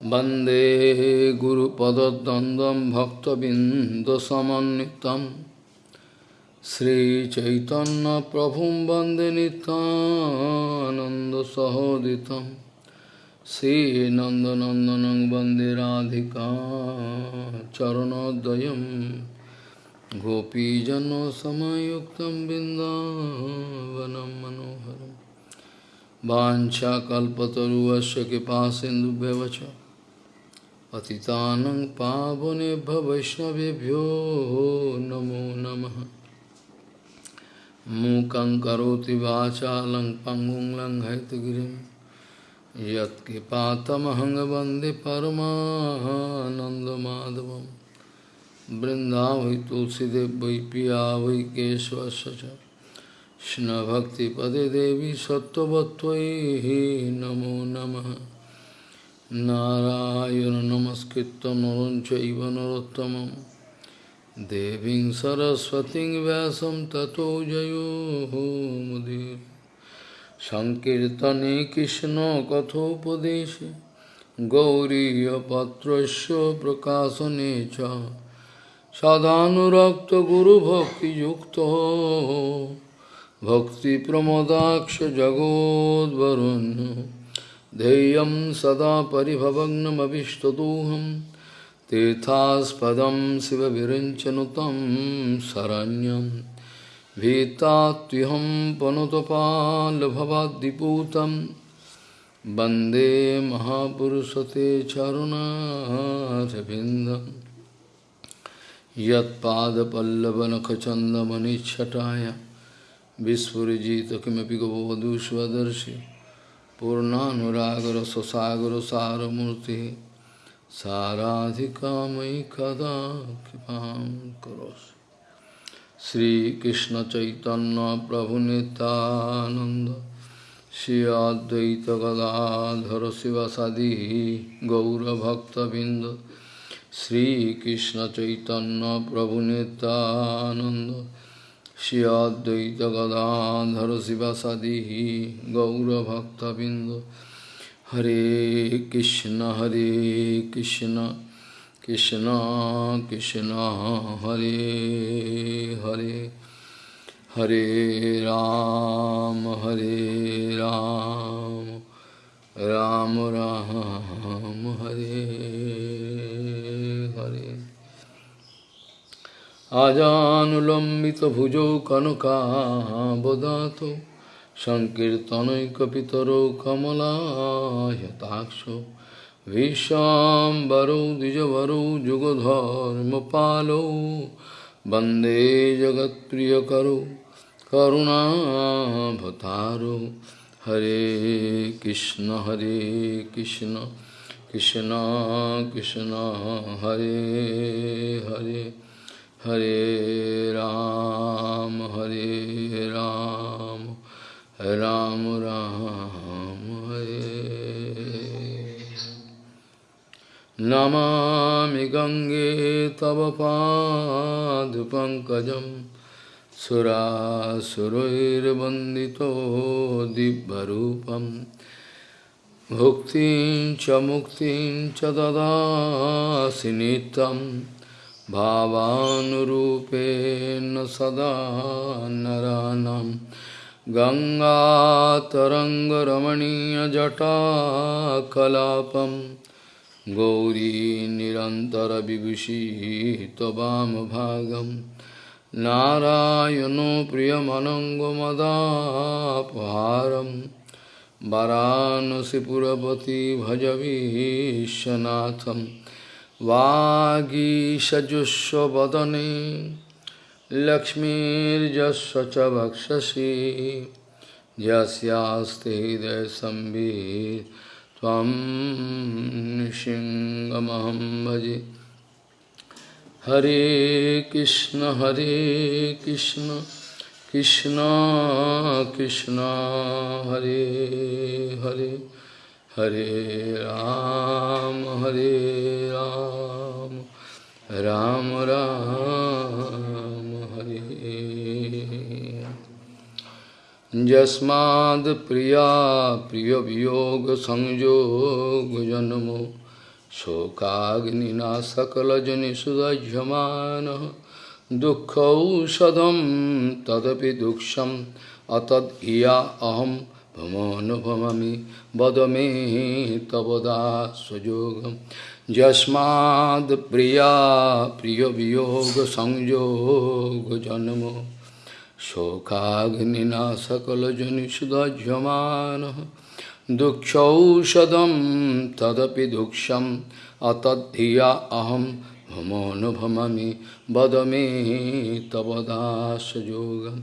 वन्दे गुरुपदद्वन्द्वं भक्तबिन्दुसमन्वितं श्रीचैतन्यप्रभुं वन्दे नितानन्दसहोदितं श्रीनन्दनन्दनं वन्दे राधिका चरणोदयं गोपीजनसमयुक्तं बिन्दावनं मनोहरम् वाञ्छाकल्पतरुवस्य कृपा सिन्धुभ्यवच पतितानं पावनेभ्य वैष्णवेभ्यो नमो नमः। मूकं करोति वाचालं पङ्गुं लङ्घयतगिरिं यत्कृपातमहं वंदे परमानन्दमाधवं। बृन्दावै तुलसीदेव वै पिया वै केशवस्य कृष्णभक्तिपदे देवी सत्त्ववत्त्वयि नमो नमः। नारायण नमस्कृत्य नरं चैव नरोत्तमं देवीं सरस्वतीं व्यासं ततो जयो मुदीर सङ्कीर्तने कृष्णकथोपदेशे गौरीयपत्रस्य प्रकाशने च सदानुरक्तगुरुभक्तियुक्तो भक्तिप्रमोदाक्षजगोद्वरुण्य ध्येयं सदा परिभवग्नमभिष्टदोहं, तीर्थास्पदं शिवविरञ्चनुतं शरण्यं। भीतात्युहं पनुतपाल्भवाद्दिपूतं वंदे महापुरुषते चरुणारविन्दं। यत्पादपल्लवनखचन्दमनिच्छटाय विस्फुजित किमपि गवधू स्वदर्शि पूर्णानुरागर ससागर सारमूर्ति साराधिकामयि कदा कृपां करोसि श्रीकृष्णचैतन्यप्रभुनितानन्द श्री अद्वैत गदाधर चैतन्य प्रभु श्रीकृष्णचैतन्यप्रभुनितानन्द श्रियाद्वैतगदाधर शिवसदिः गौरभक्तबिंद हरे कृष्ण हरे कृष्ण कृष्ण कृष्ण, हरे हरे। हरे राम हरे राम राम राम, हरे। আজানুলম্বিত ভুজৌ কনকাবদাত সংকীর্তনৈকিতর কমলাহতাক্ষ ভীষাম্বরৌ দ্বিজবরৌ যুগধর্মপালৌ বন্দে জগৎপ্রিয়করৌ করুণাভতারো হরে কৃষ্ণ হরে কৃষ্ণ কৃষ্ণ কৃষ্ণ, হরে হরে। हरे राम हरे राम राम राम, हरे। नमा गंगे तव पादपङ्कजं सुरासुरैर्वन्दितो दिव्यरूपम् भुक्तिं च मुक्तिं च ददासि नित्यम्। भावानुरूपेण सदा नरानं गङ्गातरङ्गरमणीयजटाकलापं गौरी निरन्तरविभूषी त्ववामभागं नारायणो प्रियमनङ्गमदापहारं वरानसिपुरपति भजवीशनाथम् वागीषजुष्वदने लक्ष्मीर्जस्व च वक्षसि यस्यास्ते हृदयसंवित् त्वं सिंहमहं भजे। हरे कृष्ण हरे कृष्ण कृष्ण कृष्ण, हरे हरे। हरे राम हरे राम राम राम, हरे। जस्माद् प्रिया, प्रियवियोग संयोग जन्मो शोकाग्निनासकलजनिषुदह्यमानः दुःखौषधं तदपि दुक्षम् अतद् इया अहं भमोऽनुभवामि वद मे तव दासयोगं यस्माद् प्रिया प्रियवियोगसंयोगजन्म शोकाग्निना सकलजनिषुदह्यमानः दुःखौषधं तदपि दुःखम् अतद्धिया अहं भमोऽनुभवामि वद मे तव दासयोगं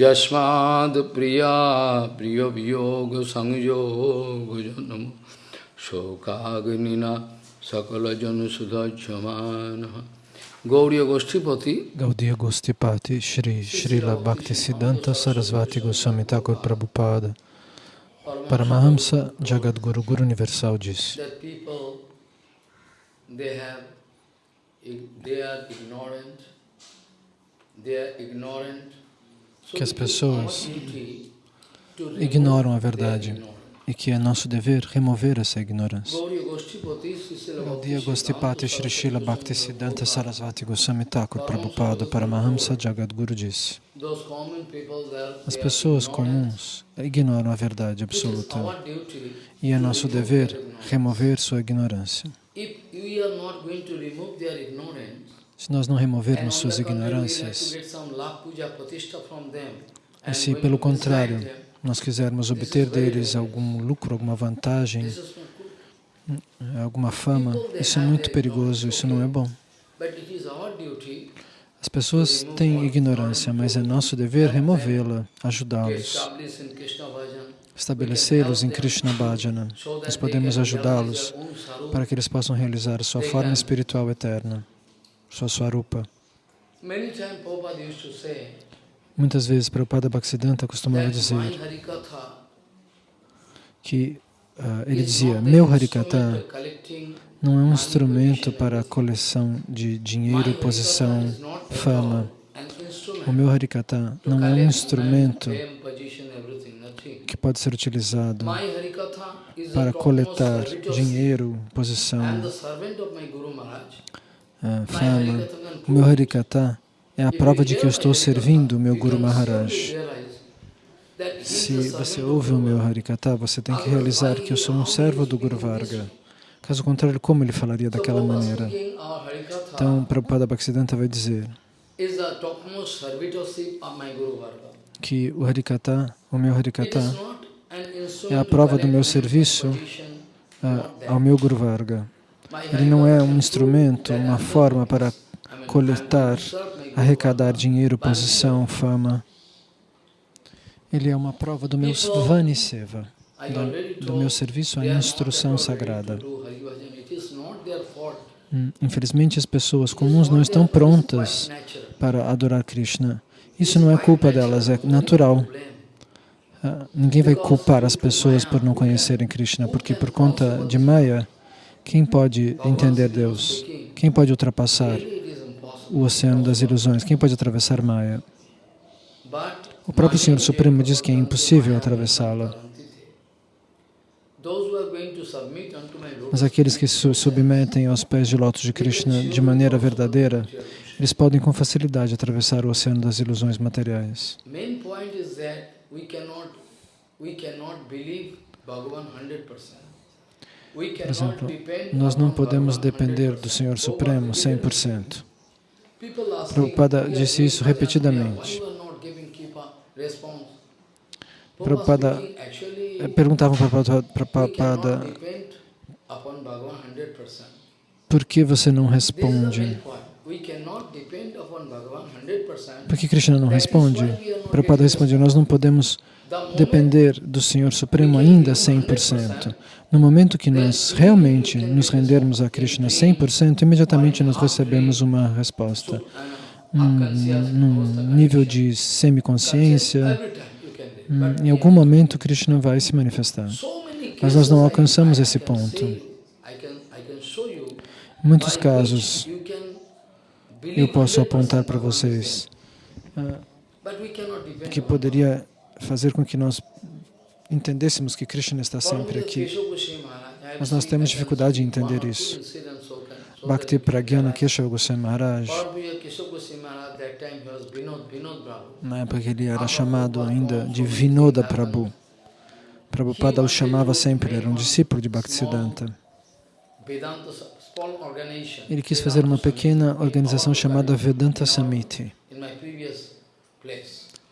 यस्माद् प्रिया प्रियवियोगसंयोगजनम शोकाग्निना सकलजनसुधज्यमानः Gauriya Goshtipati Gaudiya Gostipati Shri Srila Bhaktisiddhanta Sarasvati Goswami Thakur Prabhupada Paramahamsa Jagadguru Guru Universal disse que as pessoas ignoram a verdade e que é nosso dever remover essa ignorância. Gaudiya Gostipati Shri Srila Bhaktisiddhanta Sarasvati Goswami Thakur Prabhupada Paramahamsa Jagadguru disse As pessoas comuns ignoram a verdade absoluta e é nosso dever remover sua ignorância. Se nós não removermos suas ignorâncias, e se pelo contrário nós quisermos obter deles algum lucro, alguma vantagem, good. alguma fama, isso é muito perigoso, isso não é bom. As pessoas têm ignorância, mas é nosso dever removê-la, ajudá-los, estabelecê-los em Krishna Bhajana. Nós podemos ajudá-los para que eles possam realizar sua forma espiritual eterna, sua swarupa. Muitas vezes, Prabhupada Bhaktisiddhanta costumava dizer que ah, ele dizia: Meu Harikata não é um instrumento para a coleção de dinheiro, posição, fama. O meu Harikata não é um instrumento que pode ser utilizado para coletar dinheiro, posição, My fama. O meu Harikata é a prova de que eu estou servindo o meu Guru Maharaj. Se você ouve o meu Harikata, você tem que realizar que eu sou um servo do Guru Varga. Caso contrário, como ele falaria daquela maneira? Então, Prabhupada Bhaktisiddhanta vai dizer que o Harikata, o meu Harikata, é a prova do meu serviço ao meu Guru Varga. Ele não é um instrumento, uma forma para coletar, arrecadar dinheiro, posição, fama. Ele é uma prova do meu Vani Seva, do, do meu serviço à instrução sagrada. Hum, Infelizmente, as pessoas comuns não estão prontas para adorar Krishna. Isso não é culpa delas, é natural. Ah, Ninguém vai culpar as pessoas por não conhecerem Krishna, porque por conta de Maya, quem pode entender Deus? Quem pode ultrapassar o oceano das ilusões? Quem pode atravessar Maya? O próprio Senhor Supremo diz que é impossível atravessá-la. Mas aqueles que se submetem aos pés de lótus de Krishna de maneira verdadeira, eles podem com facilidade atravessar o oceano das ilusões materiais. Main point is that we cannot we cannot believe Bhagavan 100%. We Por exemplo, nós não podemos depender 100%. do Senhor Supremo 100%. People asking, Prabhupada "We are disse isso repetidamente. why you are not giving Kripa response?" Prabhupada eh, perguntavam para Prabhupada, we Prabhupada, cannot depend upon Bhagavan 100%. por que você não responde? Point. We cannot depend upon Bhagavan 100%. Por que Krishna não responde? Prabhupada respondeu, nós não podemos depender do Senhor Supremo ainda 100%. No momento que nós realmente nos rendermos a Krishna 100%, imediatamente nós recebemos uma resposta. Num, num nível de semiconsciência, hum, em algum momento Krishna vai se manifestar. Mas nós não alcançamos esse ponto. muitos casos, which you can believe eu posso 100% apontar para vocês ah, que poderia fazer com que nós entendêssemos que Krishna está sempre aqui. Keshav Mas nós temos dificuldade em entender isso. Bhakti Pragyana Keshava Goswami Maharaj, na época que ele era chamado ainda de Vinoda Prabhu, Prabhupada o chamava sempre, era um discípulo de Bhaktisiddhanta. Ele quis fazer uma pequena organização chamada Vedanta Samiti,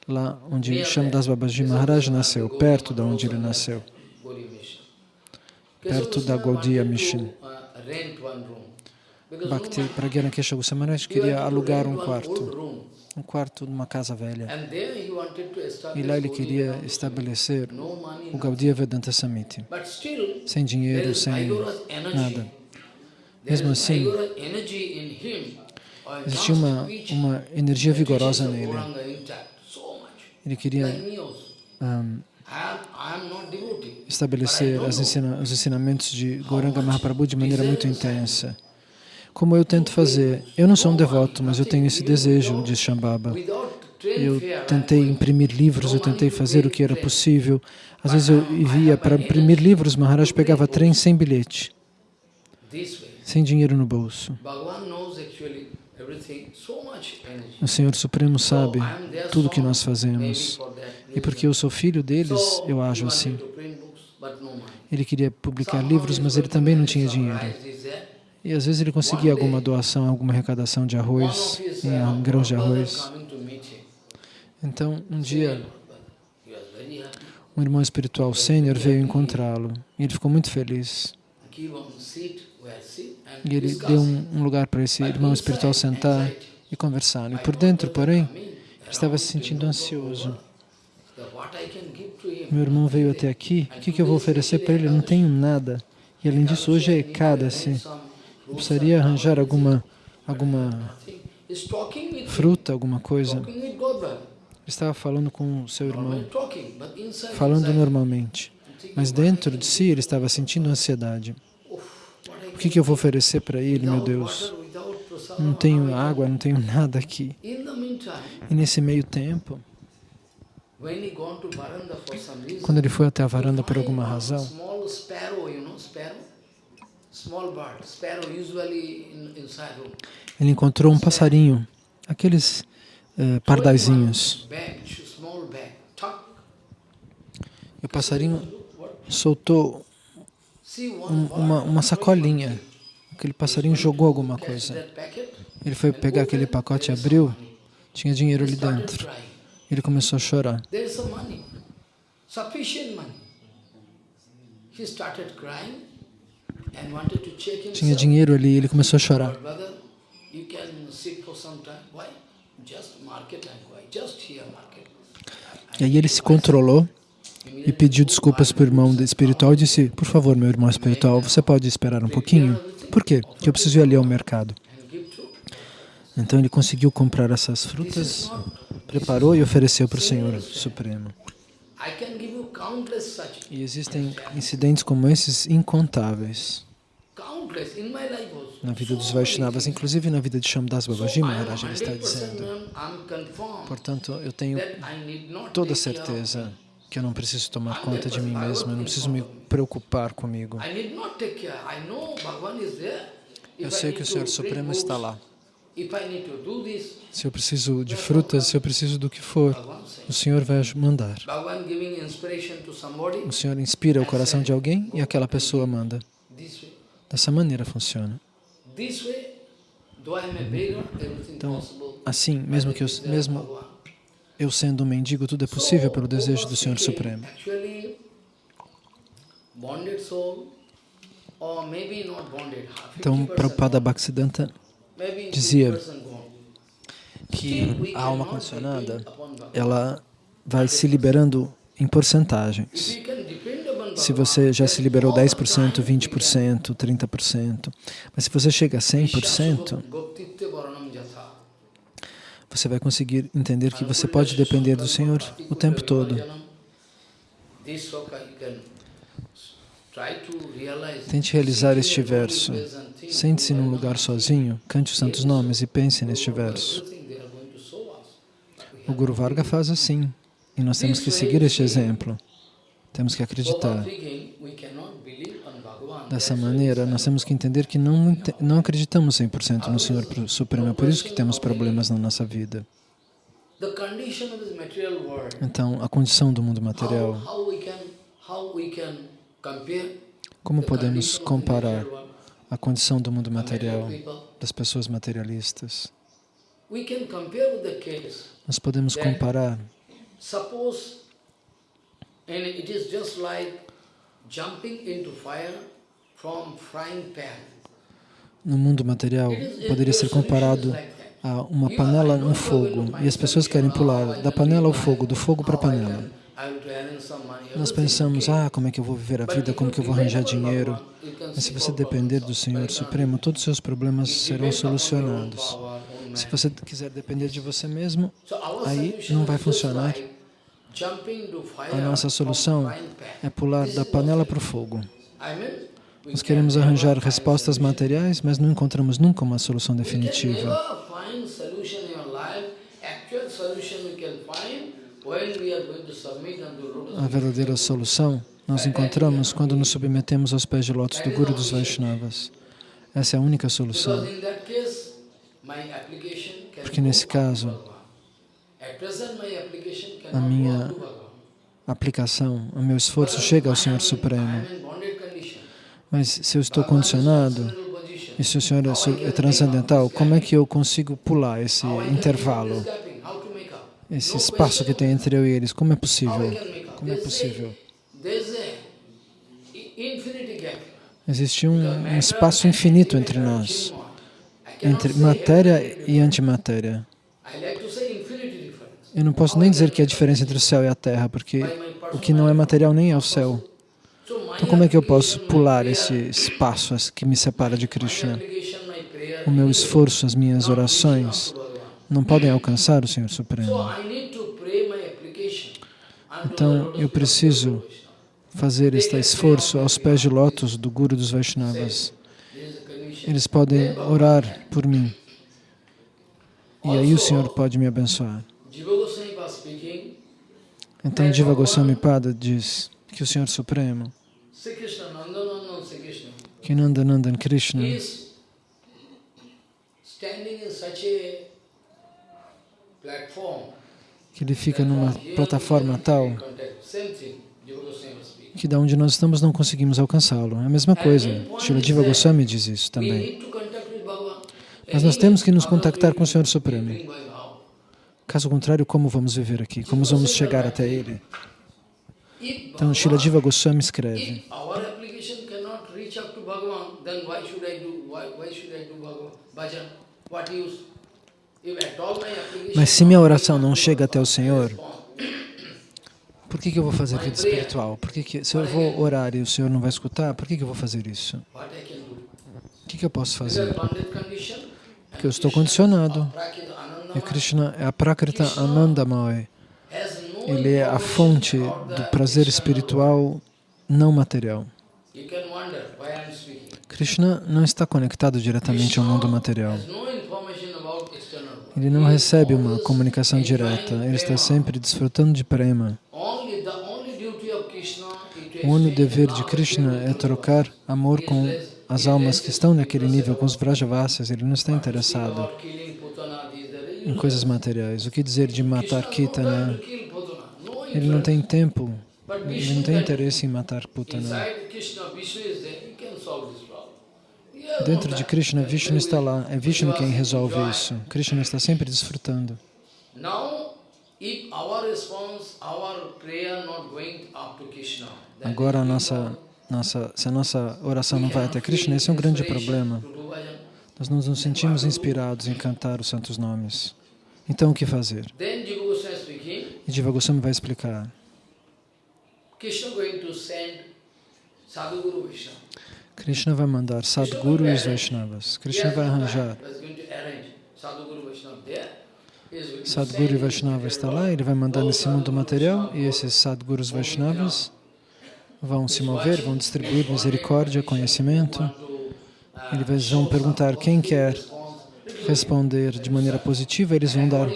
lá onde Shamdas Babaji Maharaj nasceu, perto de onde ele nasceu, perto da Gaudiya Mission. Bhakti Pragyana Kesha Goswami queria alugar um quarto, um quarto numa casa velha. E lá ele queria estabelecer o Gaudiya Vedanta Samiti, sem dinheiro, sem nada. Mesmo assim, existia uma, uma energia vigorosa nele. Ele queria um, estabelecer ensina, os ensinamentos de Gauranga Mahaprabhu de maneira muito intensa. Como eu tento fazer. Eu não sou um devoto, mas eu tenho esse desejo, diz Shambhava. Eu tentei imprimir livros, eu tentei fazer o que era possível. Às vezes eu via para imprimir livros, Maharaj pegava trem sem bilhete, sem dinheiro no bolso. O Senhor Supremo sabe tudo o que nós fazemos. E porque eu sou filho deles, eu ajo assim. Ele queria publicar livros, mas ele também não tinha dinheiro. E às vezes ele conseguia alguma doação, alguma arrecadação de arroz, em grãos de arroz. Então, um dia, um irmão espiritual sênior veio encontrá-lo e ele ficou muito feliz. E ele deu um, lugar para esse irmão espiritual sentar e conversar. E por dentro, porém, estava se sentindo ansioso. Meu irmão veio até aqui, o que, que eu vou oferecer para ele? Eu não tenho nada. E além disso, hoje é Ekadasi. Eu precisaria arranjar alguma, alguma fruta, alguma coisa. Ele estava falando com o seu irmão, falando normalmente. Mas dentro de si ele estava sentindo ansiedade. O que, que eu vou oferecer para ele, meu Deus? Não tenho água, não tenho nada aqui. E nesse meio tempo, quando ele foi até a varanda por alguma razão, ele encontrou um passarinho, aqueles eh, pardaizinhos. E o passarinho soltou um, uma, uma sacolinha. Aquele passarinho jogou alguma coisa. Ele foi pegar aquele pacote e abriu, tinha dinheiro ali dentro. Ele começou a chorar. Tinha dinheiro ali, ele começou a chorar. E aí ele se controlou e pediu desculpas para o irmão espiritual e disse, por favor, meu irmão espiritual, você pode esperar um pouquinho? Por quê? Porque eu preciso ir ali ao mercado. Então ele conseguiu comprar essas frutas, preparou e ofereceu para o Senhor Supremo. E existem incidentes como esses incontáveis na vida dos Vaishnavas, inclusive na vida de Shamdas Babaji Maharaj, ele está dizendo. Portanto, eu tenho toda certeza que eu não preciso tomar conta de mim mesmo, eu não preciso me preocupar comigo. Eu sei que o Senhor Supremo está lá. Se eu preciso de frutas, se eu preciso do que for, o Senhor vai mandar. O Senhor inspira o coração de alguém e aquela pessoa manda. Dessa maneira funciona. Então, assim, mesmo que eu, mesmo eu sendo um mendigo, tudo é possível pelo desejo do Senhor Supremo. Então, Prabhupada Bhaktisiddhanta dizia que a alma condicionada, ela vai se liberando em porcentagens. Se você já se liberou 10%, 20%, 30%, mas se você chega a 100%, você vai conseguir entender que você pode depender do Senhor o tempo todo. Tente realizar este verso. Sente-se num lugar sozinho, cante os santos nomes e pense neste verso. O Guru Varga faz assim, e nós temos que seguir este exemplo. Temos que acreditar. Dessa maneira, nós temos que entender que não, não acreditamos 100% no Senhor Supremo. É por isso que temos problemas na nossa vida. Então, a condição do mundo material, como podemos comparar a condição do mundo material das pessoas materialistas? Nós podemos comparar and it is just like jumping into fire. No mundo material, poderia ser comparado a uma panela no fogo e as pessoas querem pular da panela ao fogo, do fogo para a panela. Nós pensamos, ah, como é que eu vou viver a vida, como que eu vou arranjar dinheiro. Mas se você depender do Senhor Supremo, todos os seus problemas serão solucionados. Se você quiser depender de você mesmo, aí não vai funcionar. A nossa solução é pular da panela para o fogo. Nós queremos arranjar respostas materiais, mas não encontramos nunca uma solução definitiva. A verdadeira solução nós encontramos quando nos submetemos aos pés de lótus do Guru dos Vaishnavas. Essa é a única solução. Porque nesse caso, a minha aplicação, o meu esforço chega ao Senhor Supremo. Mas se eu estou condicionado e se o Senhor é é transcendental, como é que eu consigo pular esse intervalo, esse espaço que tem entre eu e eles? Como é possível? Como é possível? Existe um, um espaço infinito entre nós, entre matéria e antimatéria. Eu não posso nem dizer que é a diferença entre o céu e a terra, porque o que não é material nem é o céu. Então, como é que eu posso pular esse espaço que me separa de Krishna? O meu esforço, as minhas orações não podem alcançar o Senhor Supremo. Então, eu preciso fazer este esforço aos pés de lótus do Guru dos Vaishnavas. Eles podem orar por mim. E aí o Senhor pode me abençoar. Então, Jiva Goswami Pada diz que o Senhor Supremo, que Nandanandan Krishna, que ele fica numa plataforma tal que da onde nós estamos não conseguimos alcançá-lo. É a mesma coisa. Srila Jiva Goswami diz isso também. Mas nós temos que nos contactar com o Senhor Supremo. Caso contrário, como vamos viver aqui? Como vamos chegar até Ele? Então, Srila Jiva Goswami escreve, mas se minha oração não chega até o Senhor, por que, que eu vou fazer vida espiritual? Por que que, se eu vou orar e o Senhor não vai escutar, por que, que eu vou fazer isso? O que, que eu posso fazer? Porque eu estou condicionado. E Krishna é a Prakrita Anandamaya. Ele é a fonte do prazer espiritual não material. Krishna não está conectado diretamente ao mundo material. Ele não recebe uma comunicação direta. Ele está sempre desfrutando de prema. O único dever de Krishna é trocar amor com as almas que estão naquele nível, com os Vrajavasyas. Ele não está interessado em coisas materiais. O que dizer de matar Kitana? no time to kill Putana. No Ele não tem tempo, ele não tem interesse em matar Putana. No Dentro de. Krishna, Vishnu está lá. É Vishnu quem resolve isso. Krishna está sempre desfrutando. Agora, a nossa, nossa, se a nossa oração não vai até Krishna, esse é um grande problema. Nós não nos sentimos inspirados em cantar os santos nomes. Então, o que fazer? Then Jiva Goswami speaking, E Jiva Goswami vai explicar. Krishna vai mandar Sadguru e os Vaishnavas. Krishna vai arranjar. Sadguru e Vaishnava está lá, ele vai mandar nesse mundo material e esses Sadgurus Vaishnavas vão se mover, vão distribuir misericórdia, conhecimento. Eles vão perguntar quem quer responder de maneira positiva, eles vão dar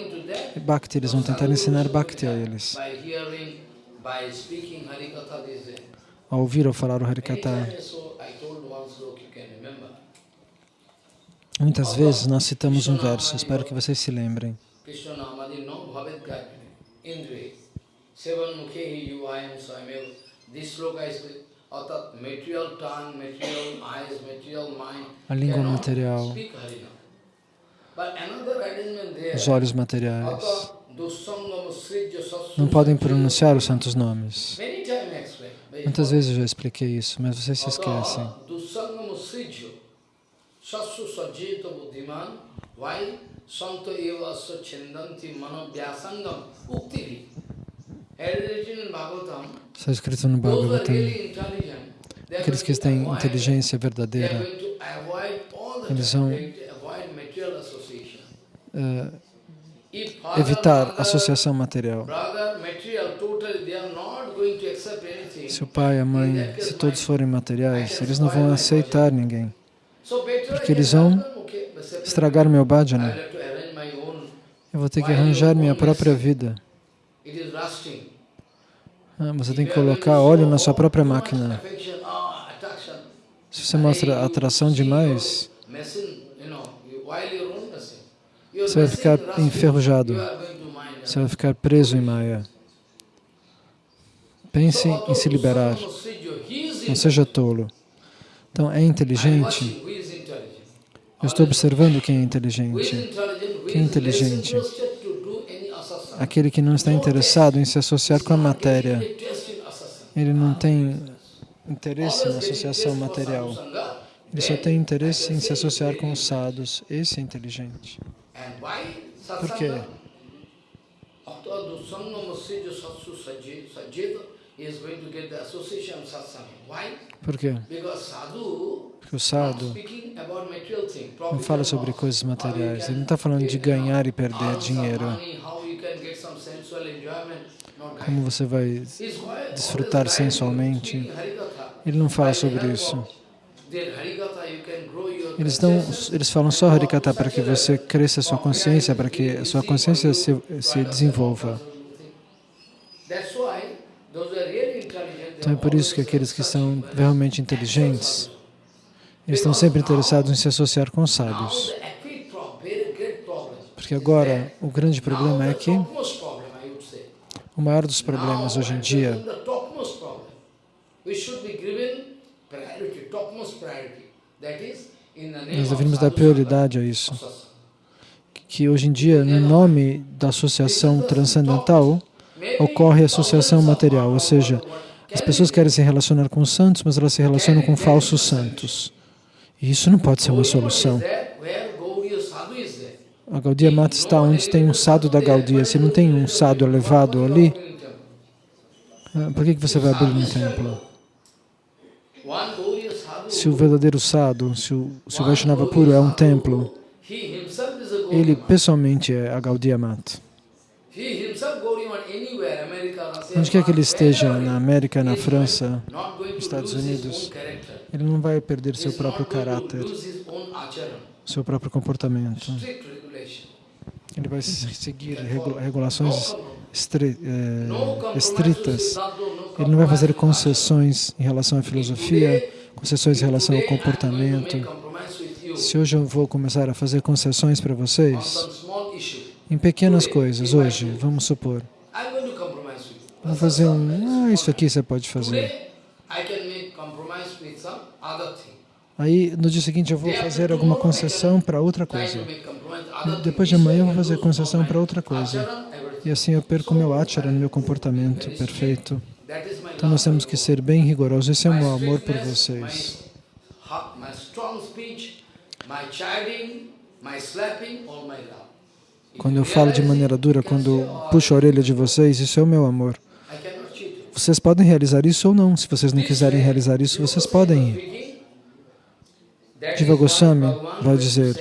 Bhakti, eles vão tentar ensinar Bhakti a eles. Ao ouvir ou falar o Harikata. Muitas vezes nós citamos um verso, espero que vocês se lembrem. A língua material os olhos materiais, não podem pronunciar os santos nomes. Muitas vezes eu já expliquei isso, mas vocês se esquecem. Está escrito no Bhagavatam. Aqueles que têm inteligência verdadeira, eles vão uh, evitar associação material. Se o pai a mãe, se todos forem materiais, eles não vão aceitar ninguém. Porque eles vão estragar meu bhajana. Eu vou ter que arranjar minha própria vida. Ah, você tem que colocar óleo na sua própria máquina. Se você mostra atração demais, você vai ficar enferrujado. Você vai ficar preso em Maya. Pense em se liberar. Não seja tolo. Então, é inteligente. Eu estou observando quem é inteligente. Quem é inteligente? Aquele que não está interessado em se associar com a matéria. Ele não tem interesse na associação material. Ele só tem interesse em se associar com os sadhus. Esse é inteligente. Por quê? Por quê? Porque o sadhu não fala sobre coisas materiais. Ele não está falando de ganhar e perder dinheiro. Como você vai desfrutar sensualmente. Ele não fala sobre isso. Eles, dão, eles falam só Harikata para que você cresça a sua consciência, para que a sua consciência se, se desenvolva. Então é por isso que aqueles que são realmente inteligentes, eles estão sempre interessados em se associar com sábios. Porque agora o grande problema é que o maior dos problemas hoje em dia nós devemos dar prioridade a isso. Que hoje em dia, no nome da associação transcendental, ocorre a associação material, ou seja, as pessoas querem se relacionar com os santos, mas elas se relacionam com falsos santos. E isso não pode ser uma solução. A Gaudiya Mata está onde tem um sado da Gaudiya. Se não tem um sado elevado ali, ah, por que você vai abrir um templo? Se o verdadeiro sadhu, se o, se o Vaishnava puro é um templo, ele pessoalmente é a Gaudiya Mata. Onde quer que ele esteja, na América, na França, nos Estados Unidos, ele não vai perder seu próprio caráter, seu próprio comportamento. Ele vai seguir regulações eh, estritas. Ele não vai fazer concessões em relação à filosofia, concessões em relação ao comportamento. Se hoje eu vou começar a fazer concessões para vocês, em pequenas coisas, hoje, vamos supor, vou fazer um, ah, isso aqui você pode fazer. Aí, no dia seguinte, eu vou fazer alguma concessão para outra coisa. Depois de amanhã, eu vou fazer concessão para outra coisa. E assim eu perco meu achara, meu comportamento perfeito. Então nós temos que ser bem rigorosos. Esse é o meu amor por vocês. Quando eu falo de maneira dura, quando puxo a orelha de vocês, isso é o meu amor. Vocês podem realizar isso ou não. Se vocês não quiserem realizar isso, vocês podem ir. Diva Goswami vai dizer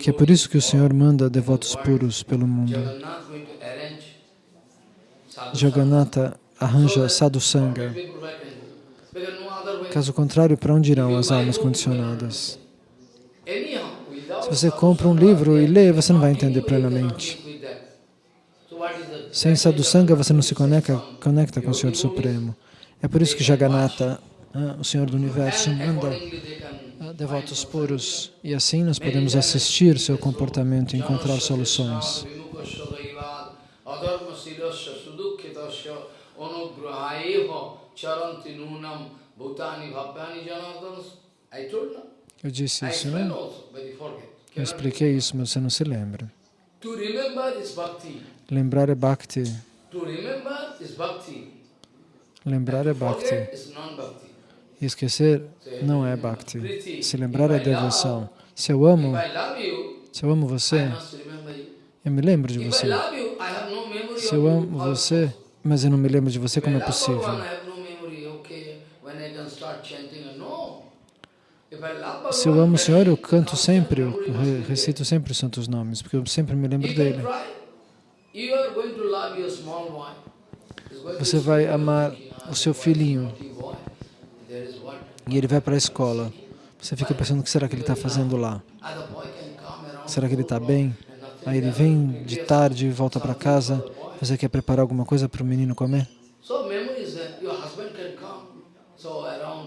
que é por isso que o Senhor manda devotos puros pelo mundo. Jagannatha arranja sadhusanga. Caso contrário, para onde irão as almas condicionadas? Se você compra um livro e lê, você não vai entender plenamente. Sem sadhusanga, você não se conecta, conecta com o Senhor Supremo. É por isso que Jagannatha, o Senhor do Universo, manda ah, devotos puros e assim nós podemos assistir seu comportamento e encontrar soluções. Eu disse isso, né? Eu expliquei isso, mas você não se lembra. Lembrar é bhakti. Lembrar é bhakti. Esquecer não é bhakti. Se lembrar é devoção. Se eu amo, se eu amo você, eu me lembro de você. Se eu amo você, mas eu não me lembro de você, como é possível? Se eu amo o Senhor, eu canto sempre, eu recito sempre os santos nomes, porque eu sempre me lembro dele. Você vai amar o seu filhinho e ele vai para a escola. Você fica pensando o que será que ele está fazendo lá? Será que ele está bem? Aí ele vem de tarde e volta para casa. Você quer preparar alguma coisa para o menino comer?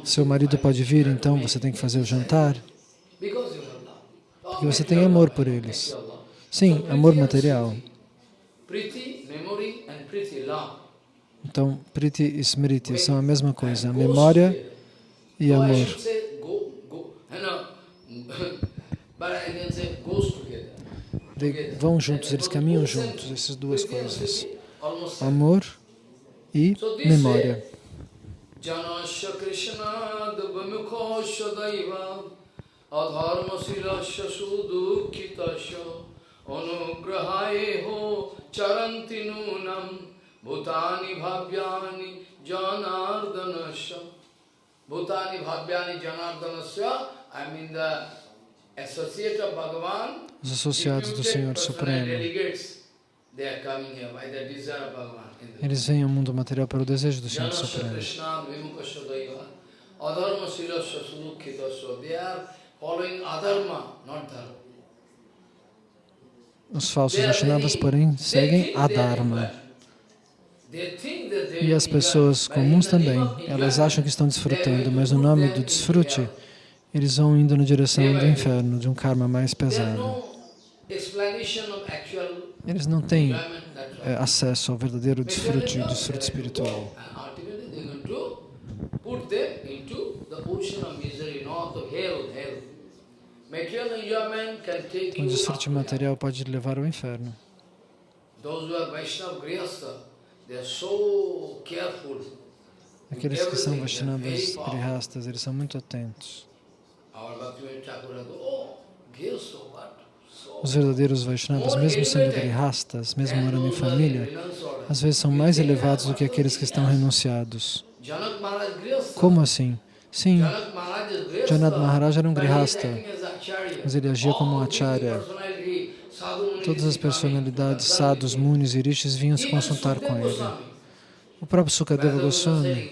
Seu marido pode vir, então você tem que fazer o jantar. Porque você tem amor por eles. Sim, amor material. Então, Priti e Smriti são a mesma coisa, memória e amor. De, vão juntos, eles caminham juntos, essas duas coisas. Amor e memória. Krishna Bhutani Bhavyani Janardanasya Bhutani Bhavyani Janardanasya I mean the associate of Bhagavan Os associados do Senhor Supremo eles vêm ao mundo material pelo desejo do Senhor Supremo. Os falsos Vaishnavas, porém, seguem a Dharma. E as pessoas comuns também, elas acham que estão desfrutando, mas no nome do desfrute, eles vão indo na direção do inferno, de um karma mais pesado. Eles não têm é, acesso ao verdadeiro desfrute, desfrute espiritual. O desfrute material pode levar ao inferno. Aqueles que são Vaishnavas Grihastas, eles são muito atentos. Os verdadeiros Vaishnavas, mesmo sendo grihastas, mesmo morando em família, às vezes são mais elevados do que aqueles que estão renunciados. Como assim? Sim, Janat Maharaj era um grihasta, mas ele agia como um acharya. Todas as personalidades, sadhus, munis e rishis vinham se consultar com ele. O próprio Sukadeva Goswami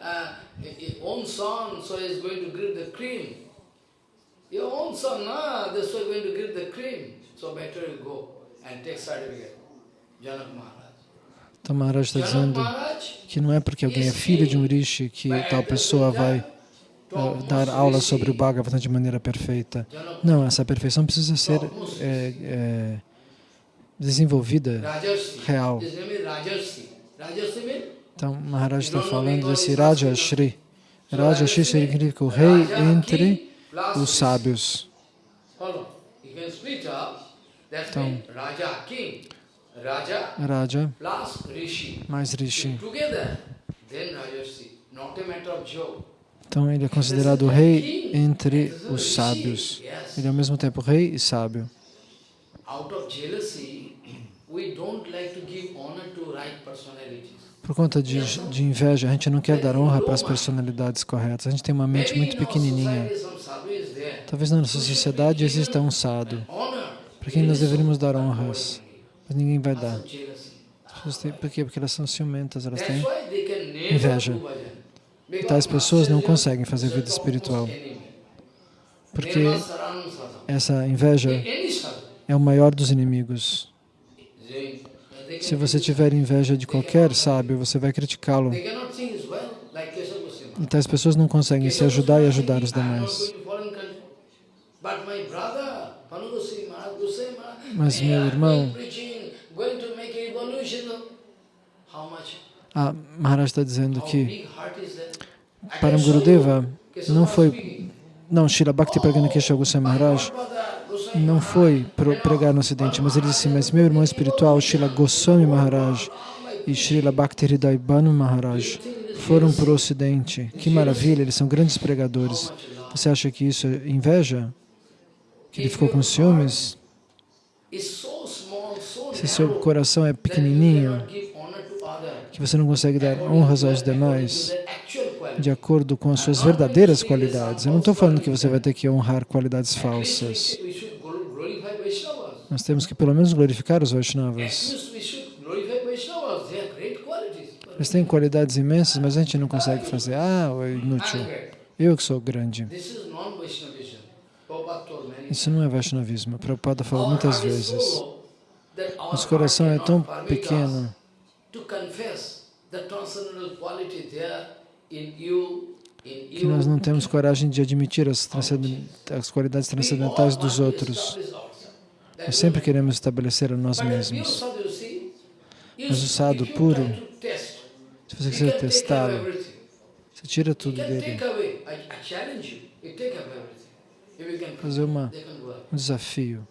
Uh, own son, so is going to give the cream. Your own son, nah, this is going to give the cream. So better you go and take certificate. Janak Maharaj. Então Maharaj está dizendo que não é porque alguém é filho de um rishi que tal pessoa vai uh, dar aula sobre o Bhagavatam de maneira perfeita. Não, essa perfeição precisa ser é, é, desenvolvida, real. Então, Maharaj está falando desse Rajashri. Rajashri significa o rei entre os sábios. Então, Raja mais Rishi. Então, ele é considerado o rei entre os sábios. Ele é ao mesmo tempo rei e sábio. Por conta de, de inveja, a gente não quer dar honra para as personalidades corretas. A gente tem uma mente muito pequenininha. Talvez na nossa sociedade exista um sado, para quem nós deveríamos dar honras, mas ninguém vai dar. Têm, por quê? Porque elas são ciumentas, elas têm inveja. E tais pessoas não conseguem fazer vida espiritual, porque essa inveja é o maior dos inimigos. Se você tiver inveja de qualquer sábio, você vai criticá-lo. Então as pessoas não conseguem se ajudar e ajudar os demais. Mas meu irmão, a Maharaj está dizendo que para um Gurudeva não foi, não, Srila Bhakti Pragana Kesha Goswami Maharaj não foi pregar no Ocidente, mas ele disse, mas meu irmão espiritual, Srila Goswami Maharaj e Srila Bhakti Bhanu Maharaj foram para o Ocidente. Que maravilha, eles são grandes pregadores. Você acha que isso é inveja? Que ele ficou com ciúmes? Se seu coração é pequenininho, que você não consegue dar honras aos demais de acordo com as suas verdadeiras qualidades. Eu não estou falando que você vai ter que honrar qualidades falsas. Nós temos que pelo menos glorificar os Vaishnavas. Eles têm qualidades imensas, mas a gente não consegue fazer. Ah, é inútil. Eu que sou grande. Isso não é Vaishnavismo. Prabhupada falou muitas vezes. Nosso coração é tão pequeno que nós não temos coragem de admitir as, as qualidades transcendentais dos outros. Nós sempre queremos estabelecer a nós mesmos. Mas o sado puro, se você quiser testá-lo, você tira tudo dele. Fazer uma, um desafio.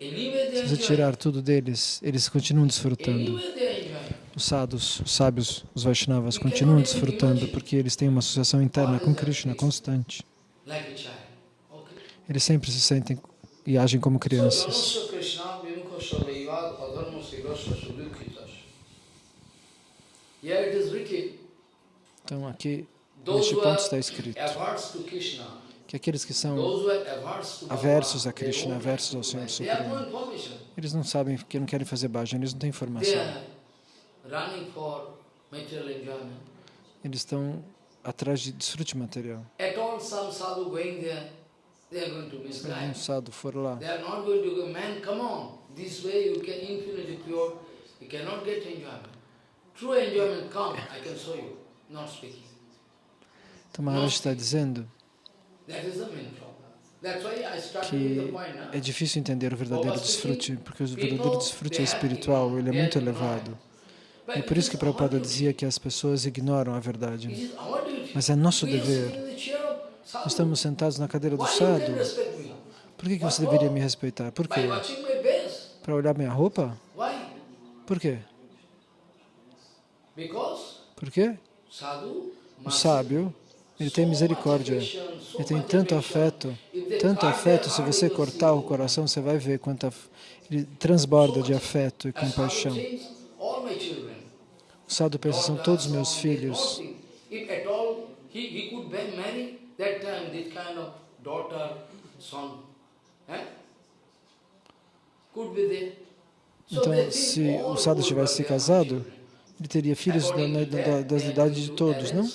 Se você tirar tudo deles, eles continuam desfrutando. Os sadhus, os sábios, os Vaishnavas continuam desfrutando porque eles têm uma associação interna com Krishna constante. Eles sempre se sentem e agem como crianças. Então aqui, neste ponto está escrito que aqueles que são aversos a Krishna, aversos ao Senhor Supremo, eles não sabem, que não querem fazer bhajan, eles não têm informação. Eles estão atrás de desfrute material. Sadhu for lá, então Maharaj está dizendo que é difícil entender o verdadeiro desfrute, porque o verdadeiro desfrute é espiritual, ele é muito elevado. E por isso que Prabhupada dizia que as pessoas ignoram a verdade. Mas é nosso dever. Nós estamos sentados na cadeira do sadhu. Por que, que você deveria me respeitar? Por quê? Para olhar minha roupa? Por quê? Por quê? O sábio ele tem misericórdia. Ele tem tanto afeto, tanto afeto, se você cortar o coração, você vai ver quanto ele transborda de afeto e compaixão. O sadhu pensa, são todos meus filhos. Então, se o sadhu tivesse se casado, ele teria filhos da, da, das idades de todos, não?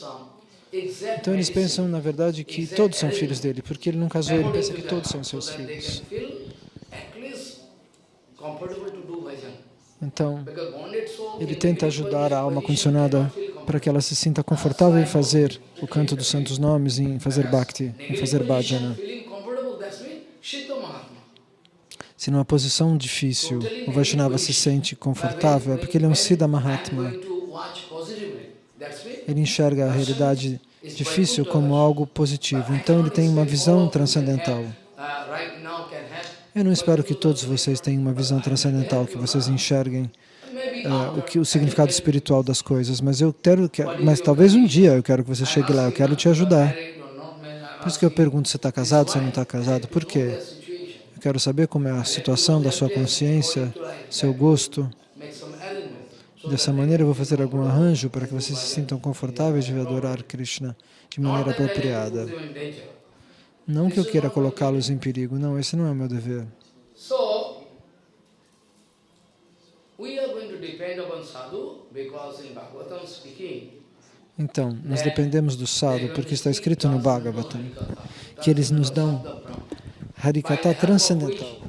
Então eles pensam, na verdade, que todos são filhos dele, porque ele não casou, ele pensa que todos são seus filhos. Então, ele tenta ajudar a alma condicionada para que ela se sinta confortável em fazer o canto dos santos nomes, em fazer bhakti, em fazer bhajana. Se numa posição difícil o Vaishnava se sente confortável, é porque ele é um Siddha Mahatma. Ele enxerga a realidade difícil como algo positivo. Então ele tem uma visão transcendental. Eu não espero que todos vocês tenham uma visão transcendental, que vocês enxerguem uh, o, que, o significado espiritual das coisas, mas eu quero, que, mas talvez um dia eu quero que você chegue lá, eu quero te ajudar. Por isso que eu pergunto se está casado, se não está casado. Por quê? Eu quero saber como é a situação da sua consciência, seu gosto. Dessa maneira eu vou fazer algum arranjo para que vocês se sintam confortáveis de adorar Krishna de maneira apropriada. Não que eu queira colocá-los em perigo, não, esse não é o meu dever. Então, nós dependemos do sadhu, porque está escrito no Bhagavatam, que eles nos dão Harikata transcendental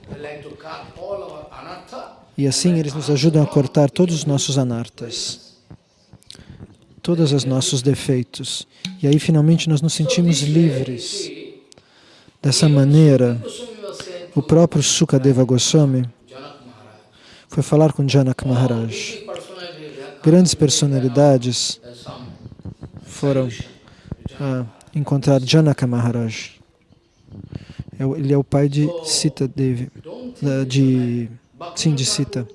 E assim eles nos ajudam a cortar todos os nossos anartas, todos os nossos defeitos. E aí finalmente nós nos sentimos livres. Dessa maneira, o próprio Sukadeva Goswami foi falar com Janak Maharaj. Grandes personalidades foram ah, encontrar Janaka Maharaj. É ele é o pai de Sita Devi, de, sim, de Sita.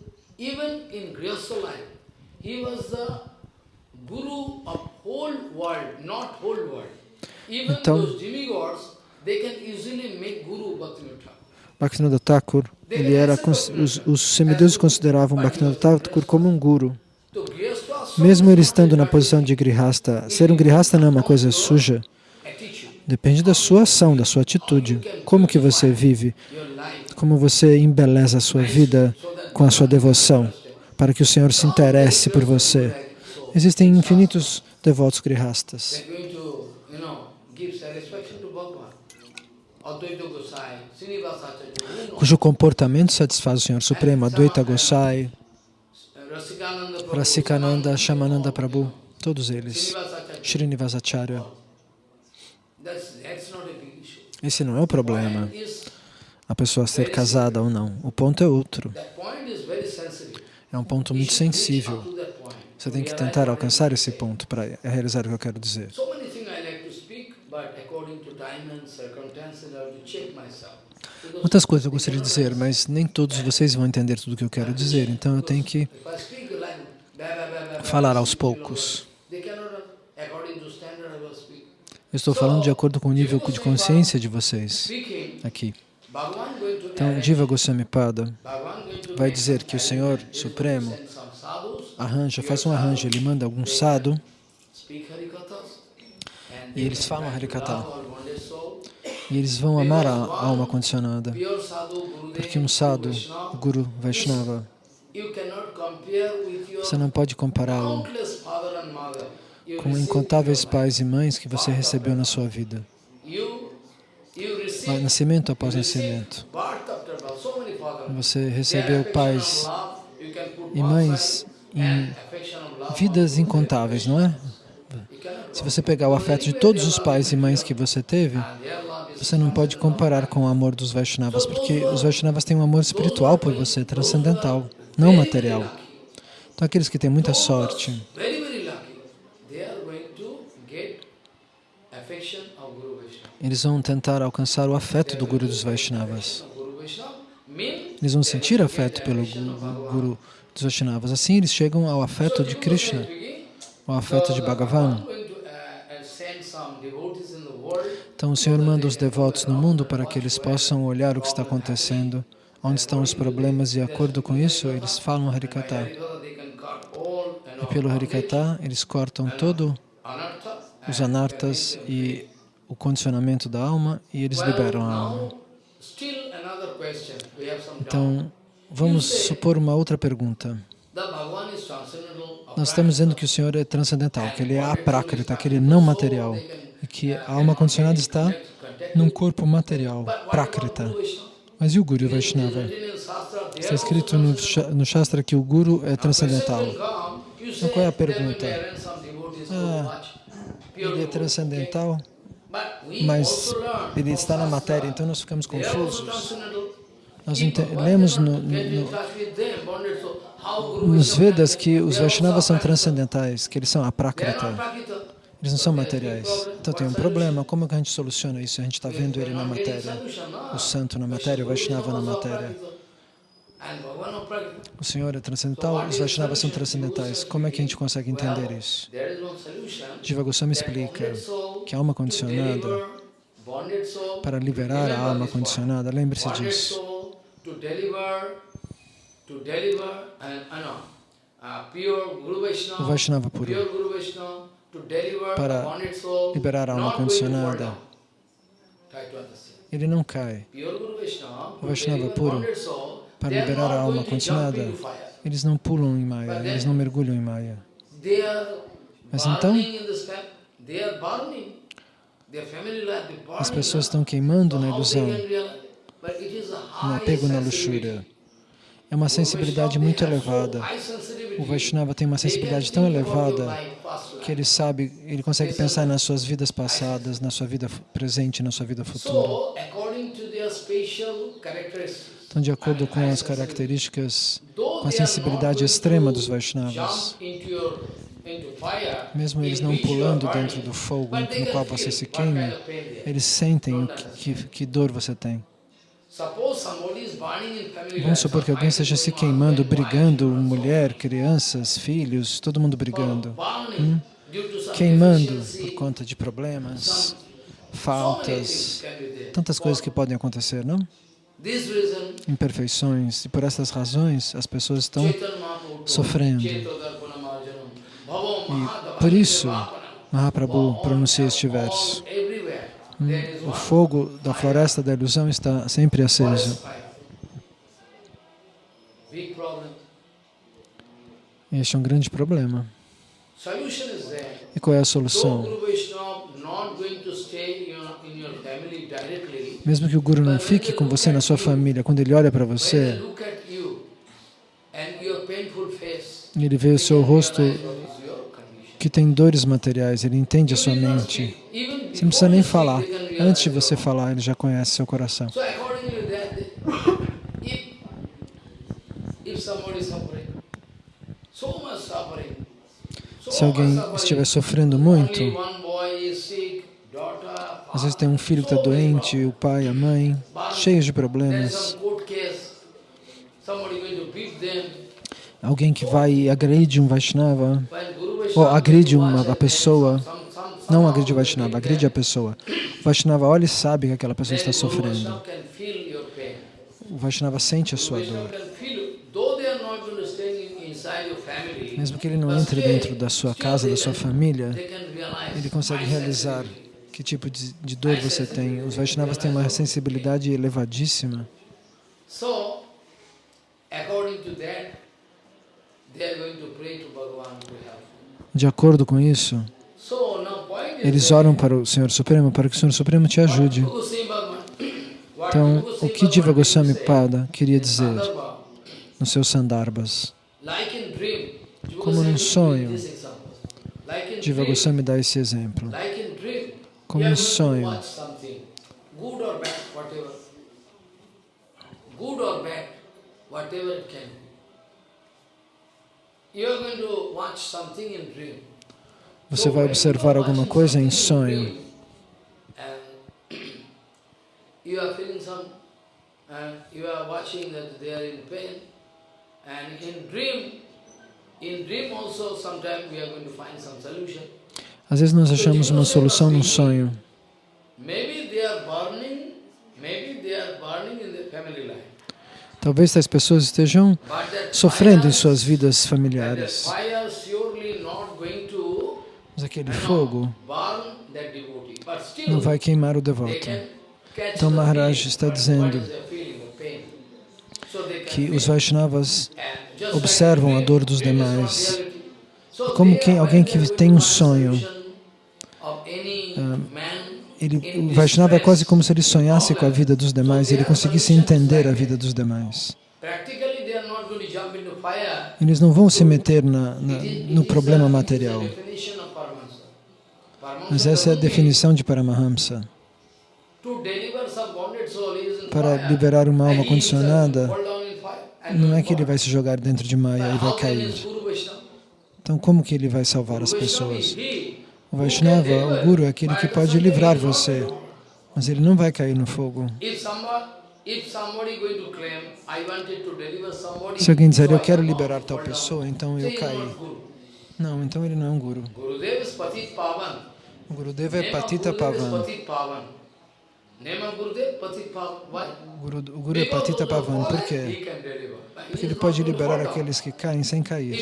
Então, Bhaktivinoda Thakur, ele era, os, os semideuses consideravam Bhaktivinoda Thakur como um guru. Mesmo ele estando na posição de grihasta, ser um grihasta não é uma coisa suja. Depende da sua ação, da sua atitude. Como que você vive, como você embeleza a sua vida com a sua devoção, para que o Senhor se interesse por você. Existem infinitos devotos grihastas cujo comportamento satisfaz o Senhor Supremo, Advaita Gosai, Rasikananda, Shamananda Prabhu, todos eles, Srinivasacharya. Esse não é o problema, a pessoa ser casada ou não. O ponto é outro. É um ponto muito sensível. Você tem que tentar alcançar esse ponto para realizar o que eu quero dizer. Muitas coisas eu gostaria de dizer, mas nem todos vocês vão entender tudo o que eu quero dizer, então eu tenho que falar aos poucos. Eu estou falando de acordo com o nível de consciência de vocês aqui. Então, Jiva Goswami Pada vai dizer que o Senhor Supremo arranja, faz um arranjo, ele manda algum sadhu e eles falam Harikata. E eles vão amar a alma condicionada. Porque um sadhu, Guru Vaishnava, você não pode compará-lo com incontáveis pais e mães que você recebeu na sua vida. Nascimento após nascimento. Você recebeu pais e mães em vidas incontáveis, não é? Se você pegar o afeto de todos os pais e mães que você teve, você não pode comparar com o amor dos Vaishnavas, porque os Vaishnavas têm um amor espiritual por você, transcendental, não material. Então, aqueles que têm muita sorte, eles vão tentar alcançar o afeto do Guru dos Vaishnavas. Eles vão sentir afeto pelo Guru dos Vaishnavas. Assim, eles chegam ao afeto de Krishna, ao afeto de Bhagavan. Então o Senhor manda os devotos no mundo para que eles possam olhar o que está acontecendo, onde estão os problemas e, de acordo com isso, eles falam Harikata. E pelo Harikata, eles cortam todo os anartas e o condicionamento da alma e eles liberam a alma. Então, vamos supor uma outra pergunta. Nós estamos dizendo que o Senhor é transcendental, que Ele é aprakrita, que Ele é não material que a alma condicionada está num corpo material, prakrita. Mas e o Guru Vaishnava? Está escrito no, no Shastra que o Guru é transcendental. Então qual é a pergunta? Ah, ele é transcendental, mas ele está na matéria, então nós ficamos confusos. Nós lemos no, no, nos Vedas que os Vaishnavas são transcendentais, que eles são aprakrita. Eles não são materiais. Então tem um problema. Como que a gente soluciona isso? A gente está vendo ele na matéria. O santo na matéria, o Vaishnava na matéria. O Senhor é transcendental, os Vaishnavas são transcendentais. Como é que a gente consegue entender isso? Jiva Goswami explica que a alma condicionada, para liberar a alma condicionada, lembre-se disso. O Vaishnava puro para liberar a alma condicionada, ele não cai. O Vaishnava puro, para liberar a alma condicionada, eles não pulam em Maya, eles não mergulham em Maya. Mas então, as pessoas estão queimando na ilusão, no apego na luxúria. É uma sensibilidade muito elevada. O Vaishnava tem uma sensibilidade tão elevada que ele sabe, ele consegue pensar nas suas vidas passadas, na sua vida presente, na sua vida futura. Então, de acordo com as características, com a sensibilidade extrema dos Vaishnavas, mesmo eles não pulando dentro do fogo no qual você se queima, eles sentem que, que, que dor você tem. Vamos supor que alguém esteja se queimando, brigando, mulher, crianças, filhos, todo mundo brigando. Hum? Queimando por conta de problemas, faltas, tantas coisas que podem acontecer, não? Imperfeições. E por essas razões, as pessoas estão sofrendo. E por isso, Mahaprabhu pronuncia este verso. Hum, o fogo da floresta da ilusão está sempre aceso. Este é um grande problema. E qual é a solução? Mesmo que o Guru não fique com você na sua família, quando ele olha para você, ele vê o seu rosto que tem dores materiais, ele entende a sua mente. Você não precisa nem falar. Antes de você falar, ele já conhece seu coração. Se alguém estiver sofrendo muito, às vezes tem um filho que está doente, o pai, a mãe, cheios de problemas. Alguém que vai e agride um Vaishnava, ou agride uma pessoa, não agride o Vaishnava, agride a pessoa. O Vaishnava olha e sabe que aquela pessoa está sofrendo. O Vaishnava sente a sua dor. Mesmo que ele não entre dentro da sua casa, da sua família, ele consegue realizar que tipo de, de dor você tem. Os Vaishnavas têm uma sensibilidade elevadíssima. De acordo com isso, eles oram para o Senhor Supremo, para que o Senhor Supremo te ajude. Então, o que Diva Goswami Pada queria dizer nos seus sandarbas? Como num sonho, Diva Goswami dá esse exemplo. Como um sonho. Você vai observar alguma coisa em sonho. Às vezes nós achamos uma solução num sonho. Talvez as pessoas estejam sofrendo em suas vidas familiares. Mas aquele fogo não vai queimar o devoto. Então Maharaj está dizendo que os Vaishnavas observam a dor dos demais. Como que alguém que tem um sonho, ah, ele, o Vaishnava é quase como se ele sonhasse com a vida dos demais, ele conseguisse entender a vida dos demais. Eles não vão se meter na, na, no problema material. Mas essa é a definição de Paramahamsa. Para liberar uma alma condicionada, não é que ele vai se jogar dentro de Maya e vai cair. Então, como que ele vai salvar as pessoas? O Vaishnava, o Guru, é aquele que pode livrar você, mas ele não vai cair no fogo. Se alguém dizer, eu quero liberar tal pessoa, então eu caí. Não, então ele não é um Guru. O Gurudeva é Patita Pavan. O Guru, o Guru é Patita Pavan. Por quê? Porque ele pode liberar aqueles que caem sem cair.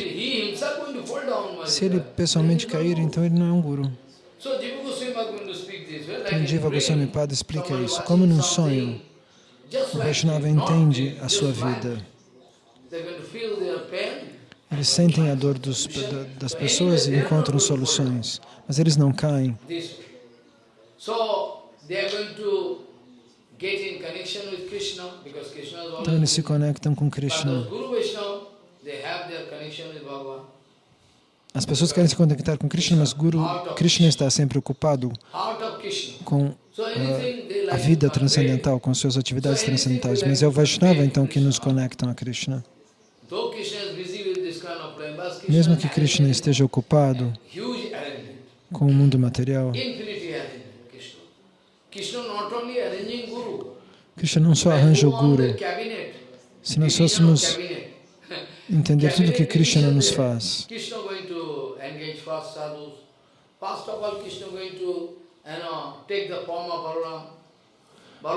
Se ele pessoalmente cair, então ele não é um Guru. Então Jiva Goswami Pada explica isso. Como num sonho, o Vaishnava entende a sua vida. Eles sentem a dor dos, das pessoas e encontram soluções, mas eles não caem. Então eles se conectam com Krishna. As pessoas querem se conectar com Krishna, mas Guru Krishna está sempre ocupado com uh, a vida transcendental, com suas atividades transcendentais. Mas é o Vaishnava, então, que nos conectam a Krishna. Mesmo que Krishna esteja ocupado com o mundo material, Krishna não só arranja o Guru, se nós fôssemos entender tudo o que Krishna nos faz,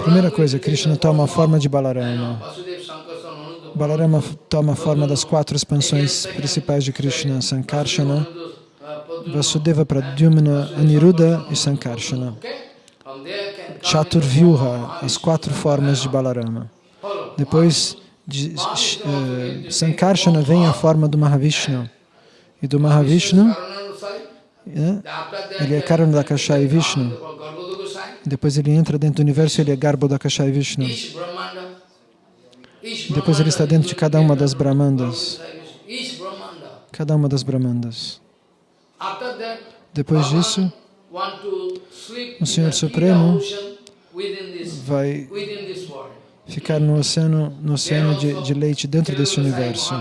Primeira coisa, Krishna toma a forma de Balarama. Balarama toma a forma das quatro expansões principais de Krishna, Sankarshana, Vasudeva Pradyumna, Aniruddha e Sankarshana. Chaturvyuha, as quatro formas de Balarama. Depois de uh, Sankarshana vem a forma do Mahavishnu. E do Mahavishnu, né, ele é Karanadakashai Vishnu. Depois ele entra dentro do universo, ele é Garbhodakashai Vishnu. Depois ele está dentro de cada uma das Brahmandas. Cada uma das Brahmandas. Depois disso, o Senhor Supremo vai ficar no oceano, no oceano de, de leite dentro desse universo.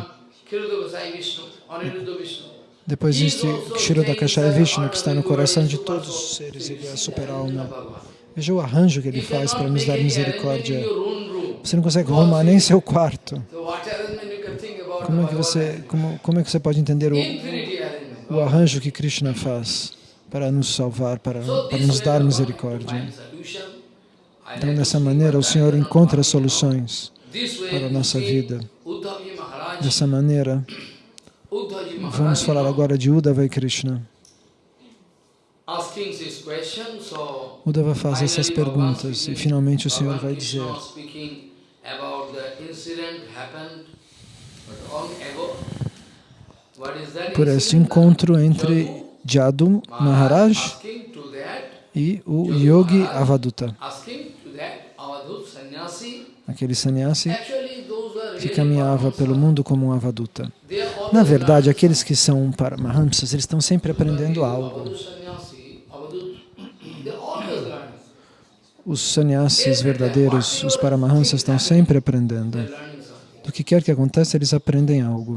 Depois existe Kshirodakashaya Vishnu, que está no coração de todos os seres, ele é a super-alma. Veja o arranjo que ele faz para nos dar misericórdia. Você não consegue arrumar nem seu quarto. Como é que você, como, como é que você pode entender o, o arranjo que Krishna faz para nos salvar, para, para nos dar misericórdia? Então, dessa maneira, o Senhor encontra soluções para a nossa vida. Dessa maneira, vamos falar agora de Uddhava e Krishna. Uddhava faz essas perguntas e finalmente o Senhor vai dizer por este encontro entre Jadu Maharaj e o Yogi Avaduta, aquele sannyasi que caminhava pelo mundo como um Avaduta. Na verdade, aqueles que são Paramahamsas, eles estão sempre aprendendo algo. Os sannyasis verdadeiros, os Paramahamsas, estão sempre aprendendo. Do que quer que aconteça, eles aprendem algo.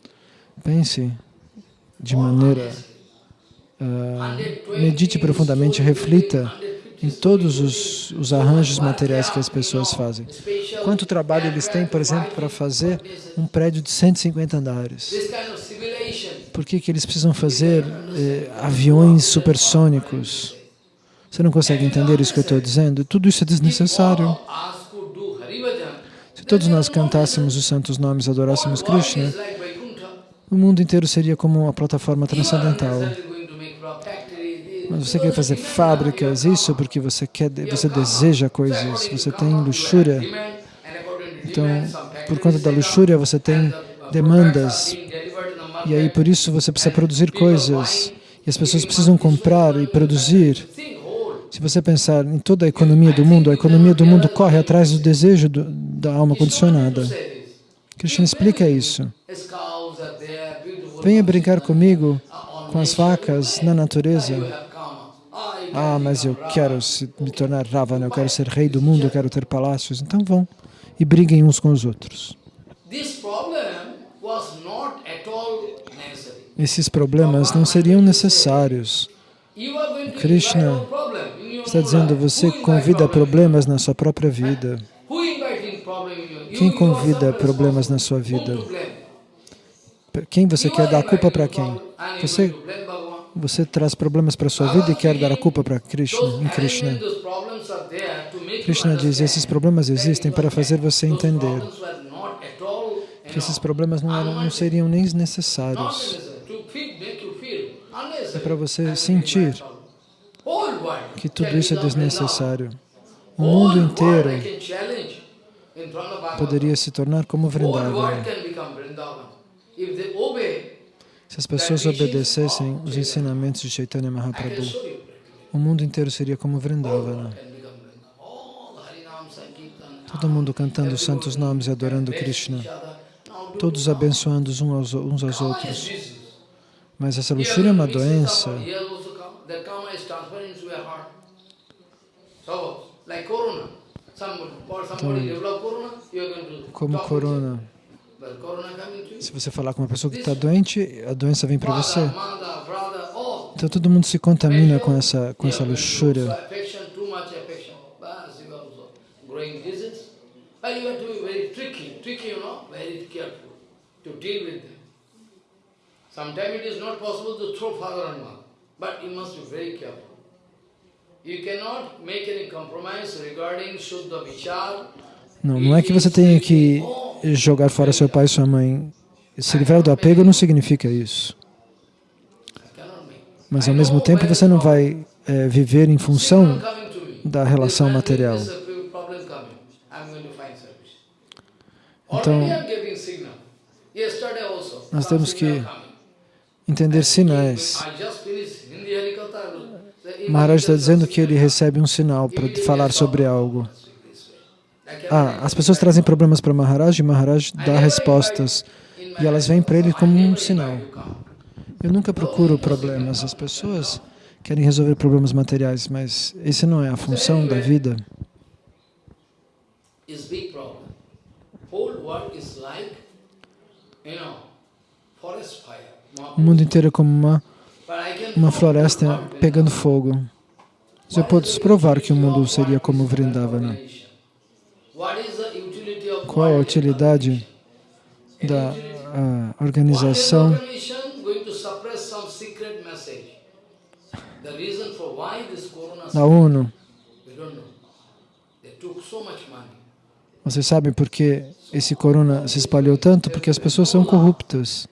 Pense de maneira, uh, medite profundamente, reflita em todos os, os, arranjos materiais que as pessoas fazem. Quanto trabalho eles têm, por exemplo, para fazer um prédio de 150 andares? Por que, que eles precisam fazer eh, aviões supersônicos? Você não consegue entender isso que eu estou dizendo? Tudo isso é desnecessário. Se todos nós cantássemos os santos nomes, adorássemos Krishna, o mundo inteiro seria como uma plataforma transcendental. Mas você quer fazer fábricas, isso porque você quer, você deseja coisas, você tem luxúria. Então, por conta da luxúria, você tem demandas. E aí, por isso, você precisa produzir coisas. E as pessoas precisam comprar e produzir. Se você pensar em toda a economia do mundo, a economia do mundo corre atrás do desejo do, da alma condicionada. Krishna explica isso. Venha brincar comigo com as vacas na natureza. Ah, mas eu quero me tornar Ravana, eu quero ser rei do mundo, eu quero ter palácios. Então vão e briguem uns com os outros. Esses problemas não seriam necessários. Krishna está dizendo, você convida problemas na sua própria vida. Quem convida problemas na sua vida? Quem você quer dar a culpa para quem? Você, você traz problemas para a sua vida e quer dar a culpa para Krishna, em Krishna. Krishna diz, esses problemas existem para fazer você entender que esses problemas não, eram, não seriam nem necessários. É para você sentir que tudo isso é desnecessário. O mundo inteiro poderia se tornar como Vrindavan. Se as pessoas obedecessem os ensinamentos de Chaitanya Mahaprabhu, o mundo inteiro seria como Vrindavana. Todo mundo cantando os santos nomes e adorando Krishna, todos abençoando uns aos outros. Mas essa luxúria é uma doença. então, como corona, se você falar com uma pessoa que está doente, a doença vem para você. Então todo mundo se contamina com essa, com essa luxúria. Sometimes it is not possible to throw father and mother, but you must be very careful. Não, não é que você tenha que jogar fora seu pai e sua mãe. Se livrar do apego não significa isso. Mas ao mesmo tempo você não vai é, viver em função da relação material. Então, nós temos que entender sinais. Maharaj está dizendo que ele recebe um sinal para falar sobre algo. Ah, as pessoas trazem problemas para Maharaj e Maharaj dá respostas. E elas vêm para ele como um sinal. Eu nunca procuro problemas. As pessoas querem resolver problemas materiais, mas esse não é a função da vida. O mundo inteiro é como uma uma floresta pegando fogo. Eu posso provar que o mundo seria como Vrindavana. Qual a utilidade da organização da ONU? Vocês sabem por que esse corona se espalhou tanto? Porque as pessoas são corruptas.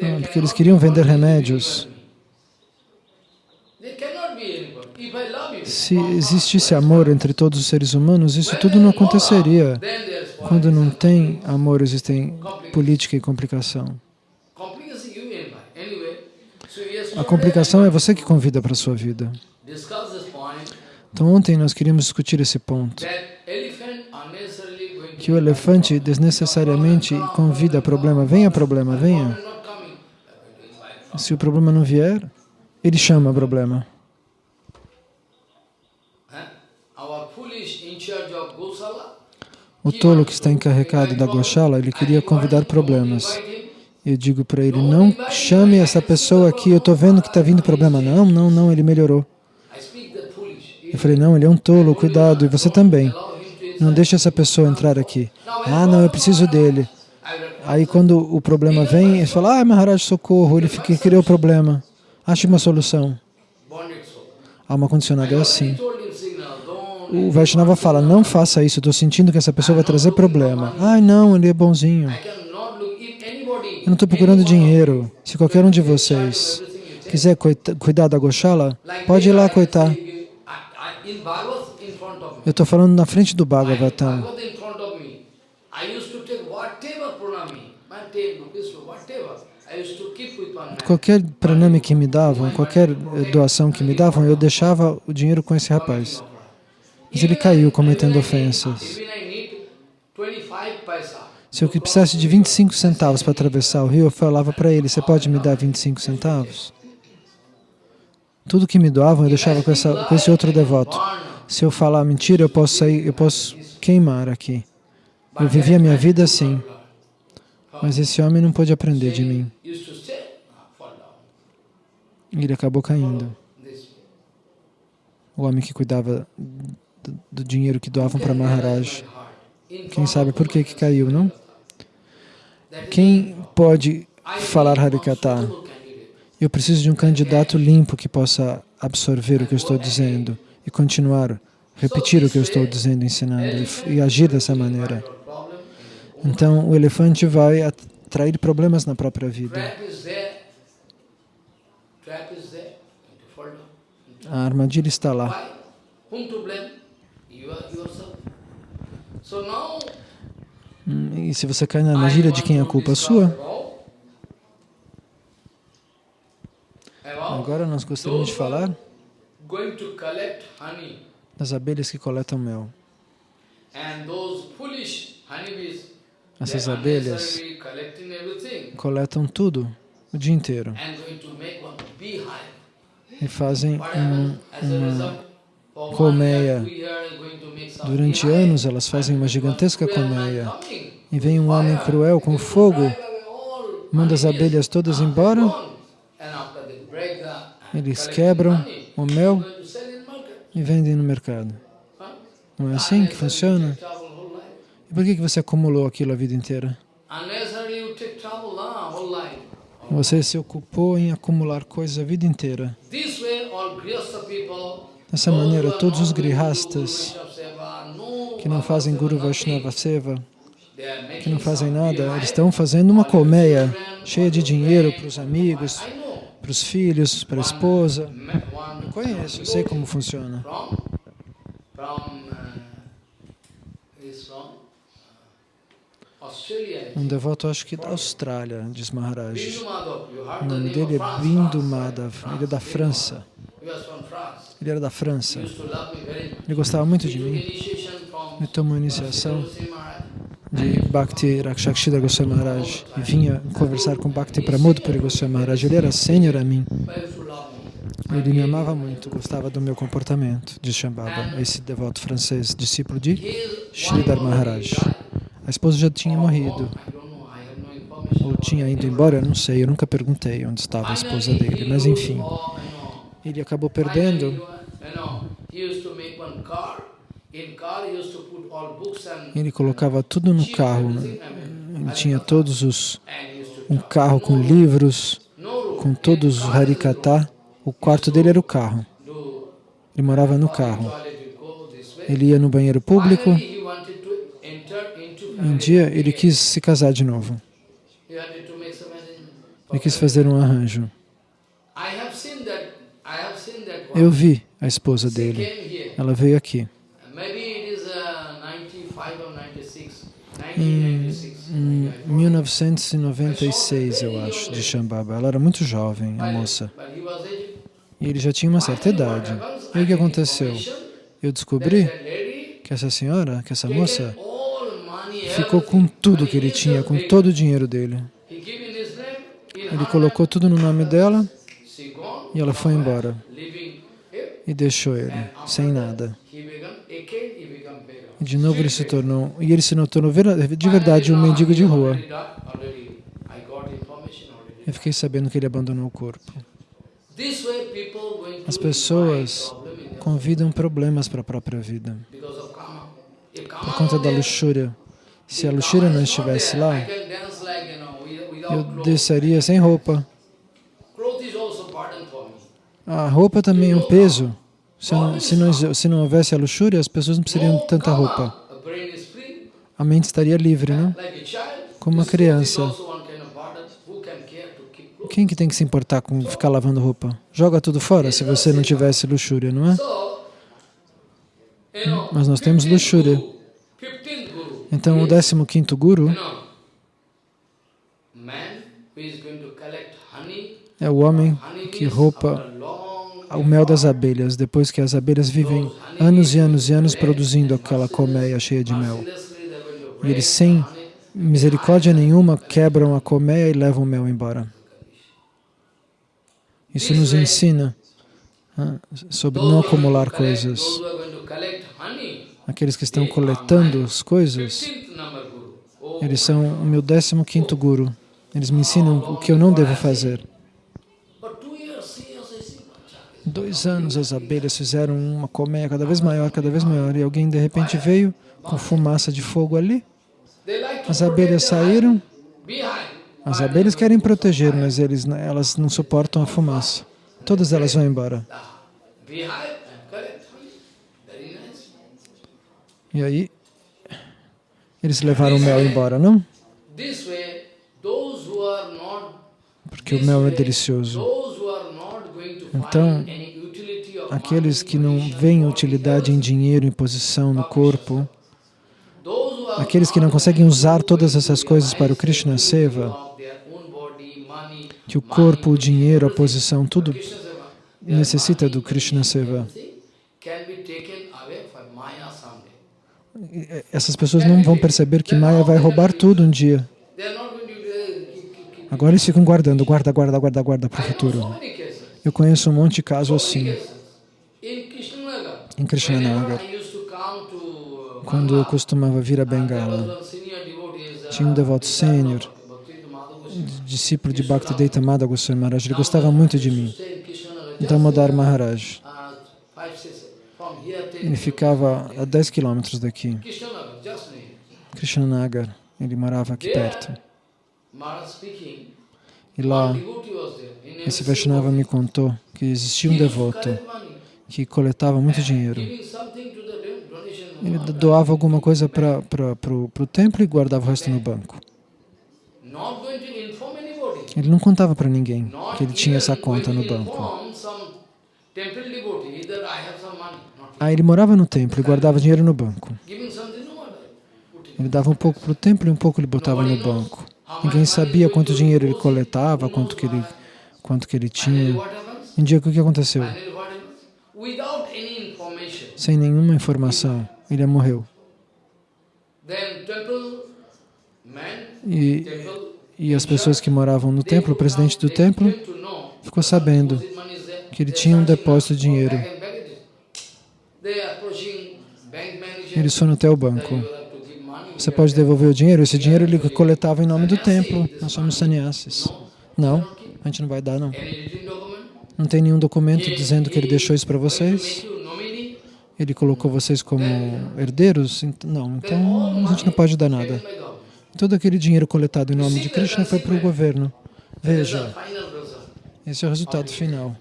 Não, porque eles queriam vender remédios. Se existisse amor entre todos os seres humanos, isso tudo não aconteceria. Quando não tem amor, existem política e complicação. A complicação é você que convida para a sua vida. Então ontem nós queríamos discutir esse ponto. Que o elefante desnecessariamente convida problema. Venha problema, venha. Se o problema não vier, ele chama o problema. O tolo que está encarregado da Goshala, ele queria convidar problemas. Eu digo para ele, não chame essa pessoa aqui, eu estou vendo que está vindo problema. Não, não, não, ele melhorou. Eu falei, não, ele é um tolo, cuidado, e você também. Não deixe essa pessoa entrar aqui. Ah, não, eu preciso dele. Aí quando o problema vem, ele fala, ah, Maharaj, socorro, ele criou o problema. Ache uma solução. A alma condicionada é assim. O Vaishnava fala, não faça isso, estou sentindo que essa pessoa vai trazer problema. Ai, não, ele é bonzinho. Eu não estou procurando dinheiro. Se qualquer um de vocês quiser cuidar da Goshala, pode ir lá coitar. Eu estou falando na frente do Bhagavatam. Qualquer pranami que me davam, qualquer doação que me davam, eu deixava o dinheiro com esse rapaz. Mas ele caiu cometendo ofensas. Se eu precisasse de 25 centavos para atravessar o rio, eu falava para ele, você pode me dar 25 centavos? Tudo que me doavam eu deixava com, essa, com esse outro devoto. Se eu falar mentira, eu posso sair, eu posso queimar aqui. Eu vivia a minha vida assim. Mas esse homem não pôde aprender de mim. Ele acabou caindo. O homem que cuidava do dinheiro que doavam para Maharaj. Quem sabe por que, que caiu, não? Quem pode falar Harikata. Eu preciso de um candidato limpo que possa absorver o que eu estou dizendo e continuar, repetir o que eu estou dizendo, ensinando e, e agir dessa maneira. Então, o elefante vai atrair problemas na própria vida. A armadilha está lá. Hum, e se você cai na armadilha, de quem é a culpa? Sua? Agora nós gostaríamos de falar das abelhas que coletam mel. Essas abelhas coletam tudo o dia inteiro e fazem um, uma colmeia. Durante anos elas fazem uma gigantesca colmeia e vem um homem cruel com fogo, manda as abelhas todas embora eles quebram o mel e vendem no mercado. Não é assim que funciona? E por que você acumulou aquilo a vida inteira? Você se ocupou em acumular coisas a vida inteira. Dessa maneira, todos os grihastas que não fazem Guru Vaishnava Seva, que não fazem nada, eles estão fazendo uma colmeia cheia de dinheiro para os amigos, para os filhos, para a esposa. Eu conheço, eu sei como funciona. Um devoto, acho que da Austrália, diz Maharaj. O nome dele é Bindu Madhav, ele é da França. Ele era da França. Ele gostava muito de mim. Ele tomou iniciação de Bhakti Rakshakshida Goswami Maharaj e vinha conversar com Bhakti Pramod Puri Goswami Maharaj. Ele era sênior a mim. Ele me amava muito, gostava do meu comportamento, diz Shambhava, esse devoto francês, discípulo de Sridhar Maharaj. A esposa já tinha morrido, ou tinha ido embora, eu não sei, eu nunca perguntei onde estava a esposa dele, mas enfim, ele acabou perdendo ele colocava tudo no carro. Né? Ele tinha todos os... um carro com livros, com todos os harikata. O quarto dele era o carro. Ele morava no carro. Ele ia no banheiro público. Um dia ele quis se casar de novo. Ele quis fazer um arranjo. Eu vi a esposa dele. Ela veio aqui. Em, 1996, eu acho, de Shambhava. Ela era muito jovem, a moça. E ele já tinha uma certa idade. E o que aconteceu? Eu descobri que essa senhora, que essa moça, ficou com tudo que ele tinha, com todo o dinheiro dele. Ele colocou tudo no nome dela e ela foi embora. E deixou ele, sem nada. De novo ele se tornou, e ele se tornou de verdade um mendigo de rua. Eu fiquei sabendo que ele abandonou o corpo. As pessoas convidam problemas para a própria vida. Por conta da luxúria. Se a luxúria não estivesse lá, eu desceria sem roupa. A roupa também é um peso. Se não, se, não, se não houvesse a luxúria, as pessoas não precisariam de tanta roupa. A mente estaria livre, não? Como uma criança. Quem que tem que se importar com ficar lavando roupa? Joga tudo fora se você não tivesse luxúria, não é? Mas nós temos luxúria. Então, o 15º Guru é o homem que roupa o mel das abelhas, depois que as abelhas vivem anos e anos e anos produzindo aquela colmeia cheia de mel. E eles, sem misericórdia nenhuma, quebram a colmeia e levam o mel embora. Isso nos ensina sobre não acumular coisas. Aqueles que estão coletando as coisas, eles são o meu 15º Guru. Eles me ensinam o que eu não devo fazer. Dois anos as abelhas fizeram uma colmeia cada vez maior, cada vez maior, e alguém de repente veio com fumaça de fogo ali. As abelhas saíram As abelhas querem proteger, mas eles, elas não suportam a fumaça. Todas elas vão embora. E aí, eles levaram o mel embora, não? Porque o mel é delicioso. Então, aqueles que não veem utilidade em dinheiro, em posição, no corpo, aqueles que não conseguem usar todas essas coisas para o Krishna Seva, que o corpo, o dinheiro, a posição, tudo necessita do Krishna Seva. Essas pessoas não vão perceber que Maya vai roubar tudo um dia. Agora eles ficam guardando, guarda, guarda, guarda, guarda para o futuro. Eu conheço um monte de casos assim. Em Krishnanagar, quando eu costumava vir a Bengala, tinha um devoto sênior, discípulo de Bhaktivedanta Madha Goswami Maharaj, ele gostava muito de mim. Damodar Maharaj. Ele ficava a 10 quilômetros daqui. Krishnanagar, ele morava aqui perto. E lá, esse Vaishnava me contou que existia um devoto que coletava muito dinheiro. Ele doava alguma coisa para o templo e guardava o resto no banco. Ele não contava para ninguém que ele tinha essa conta no banco. Aí ele morava no templo e guardava dinheiro no banco. Ele dava um pouco para o templo e um pouco ele botava no banco. Ninguém sabia quanto dinheiro ele coletava, quanto que ele, quanto que ele tinha. Um dia, o que aconteceu? Sem nenhuma informação, ele morreu. E, e as pessoas que moravam no templo, o presidente do templo, ficou sabendo que ele tinha um depósito de dinheiro. Eles foram até o banco. Você pode devolver o dinheiro? Esse dinheiro ele coletava em nome do templo. Nós somos sannyasis. Não, a gente não vai dar, não. Não tem nenhum documento dizendo que ele deixou isso para vocês? Ele colocou vocês como herdeiros? Não, então a gente não pode dar nada. Todo aquele dinheiro coletado em nome de Krishna foi para o governo. Veja, esse é o resultado final.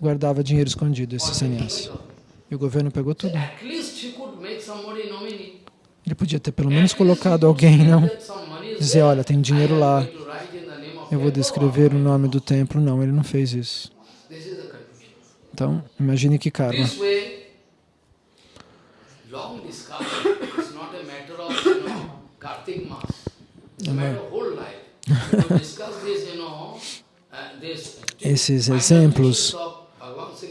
Guardava dinheiro escondido, esse sannyasi. E o governo pegou tudo. Ele podia ter pelo menos colocado alguém, não? Dizer, olha, tem dinheiro lá, eu vou descrever o nome do templo. Não, ele não fez isso. Então, imagine que karma. Esses exemplos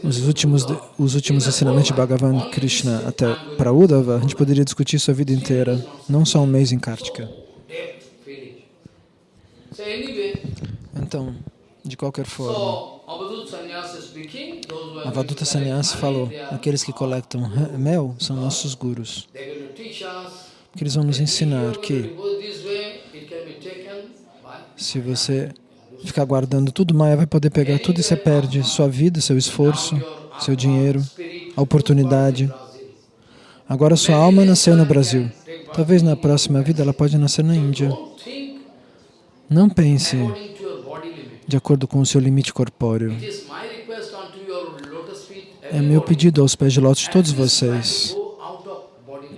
os últimos, os últimos ensinamentos de Bhagavan Krishna até para Uddhava, a gente poderia discutir isso a vida inteira, não só um mês em Kartika. Então, de qualquer forma, Avaduta Sannyasi falou, aqueles que coletam mel são nossos gurus. Porque eles vão nos ensinar que se você ficar guardando tudo, Maya vai poder pegar tudo e você perde sua vida, seu esforço, seu dinheiro, a oportunidade. Agora sua alma nasceu no Brasil. Talvez na próxima vida ela pode nascer na Índia. Não pense de acordo com o seu limite corpóreo. É meu pedido aos pés de lótus de todos vocês.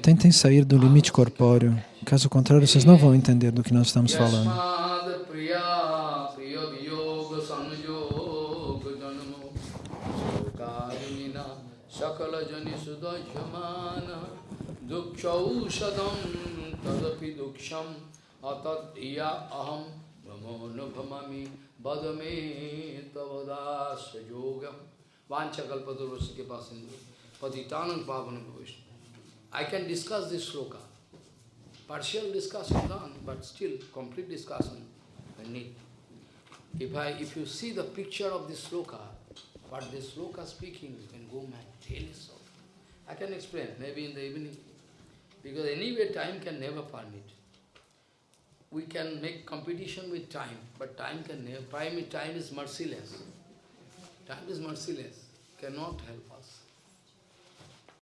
Tentem sair do limite corpóreo. Caso contrário, vocês não vão entender do que nós estamos falando. जनि सुदश्यमान दुक्षम अतिया अहम भ्रमो न भ्रमी बद मे के पास पतितान पावन भविष्य I can discuss this shloka partial discussion done but still complete discussion need If I, if you see the picture of. I can explain, maybe in the evening. Because anyway, time can never permit. We can make competition with time, but time can never, time, is merciless. Time is merciless, cannot help.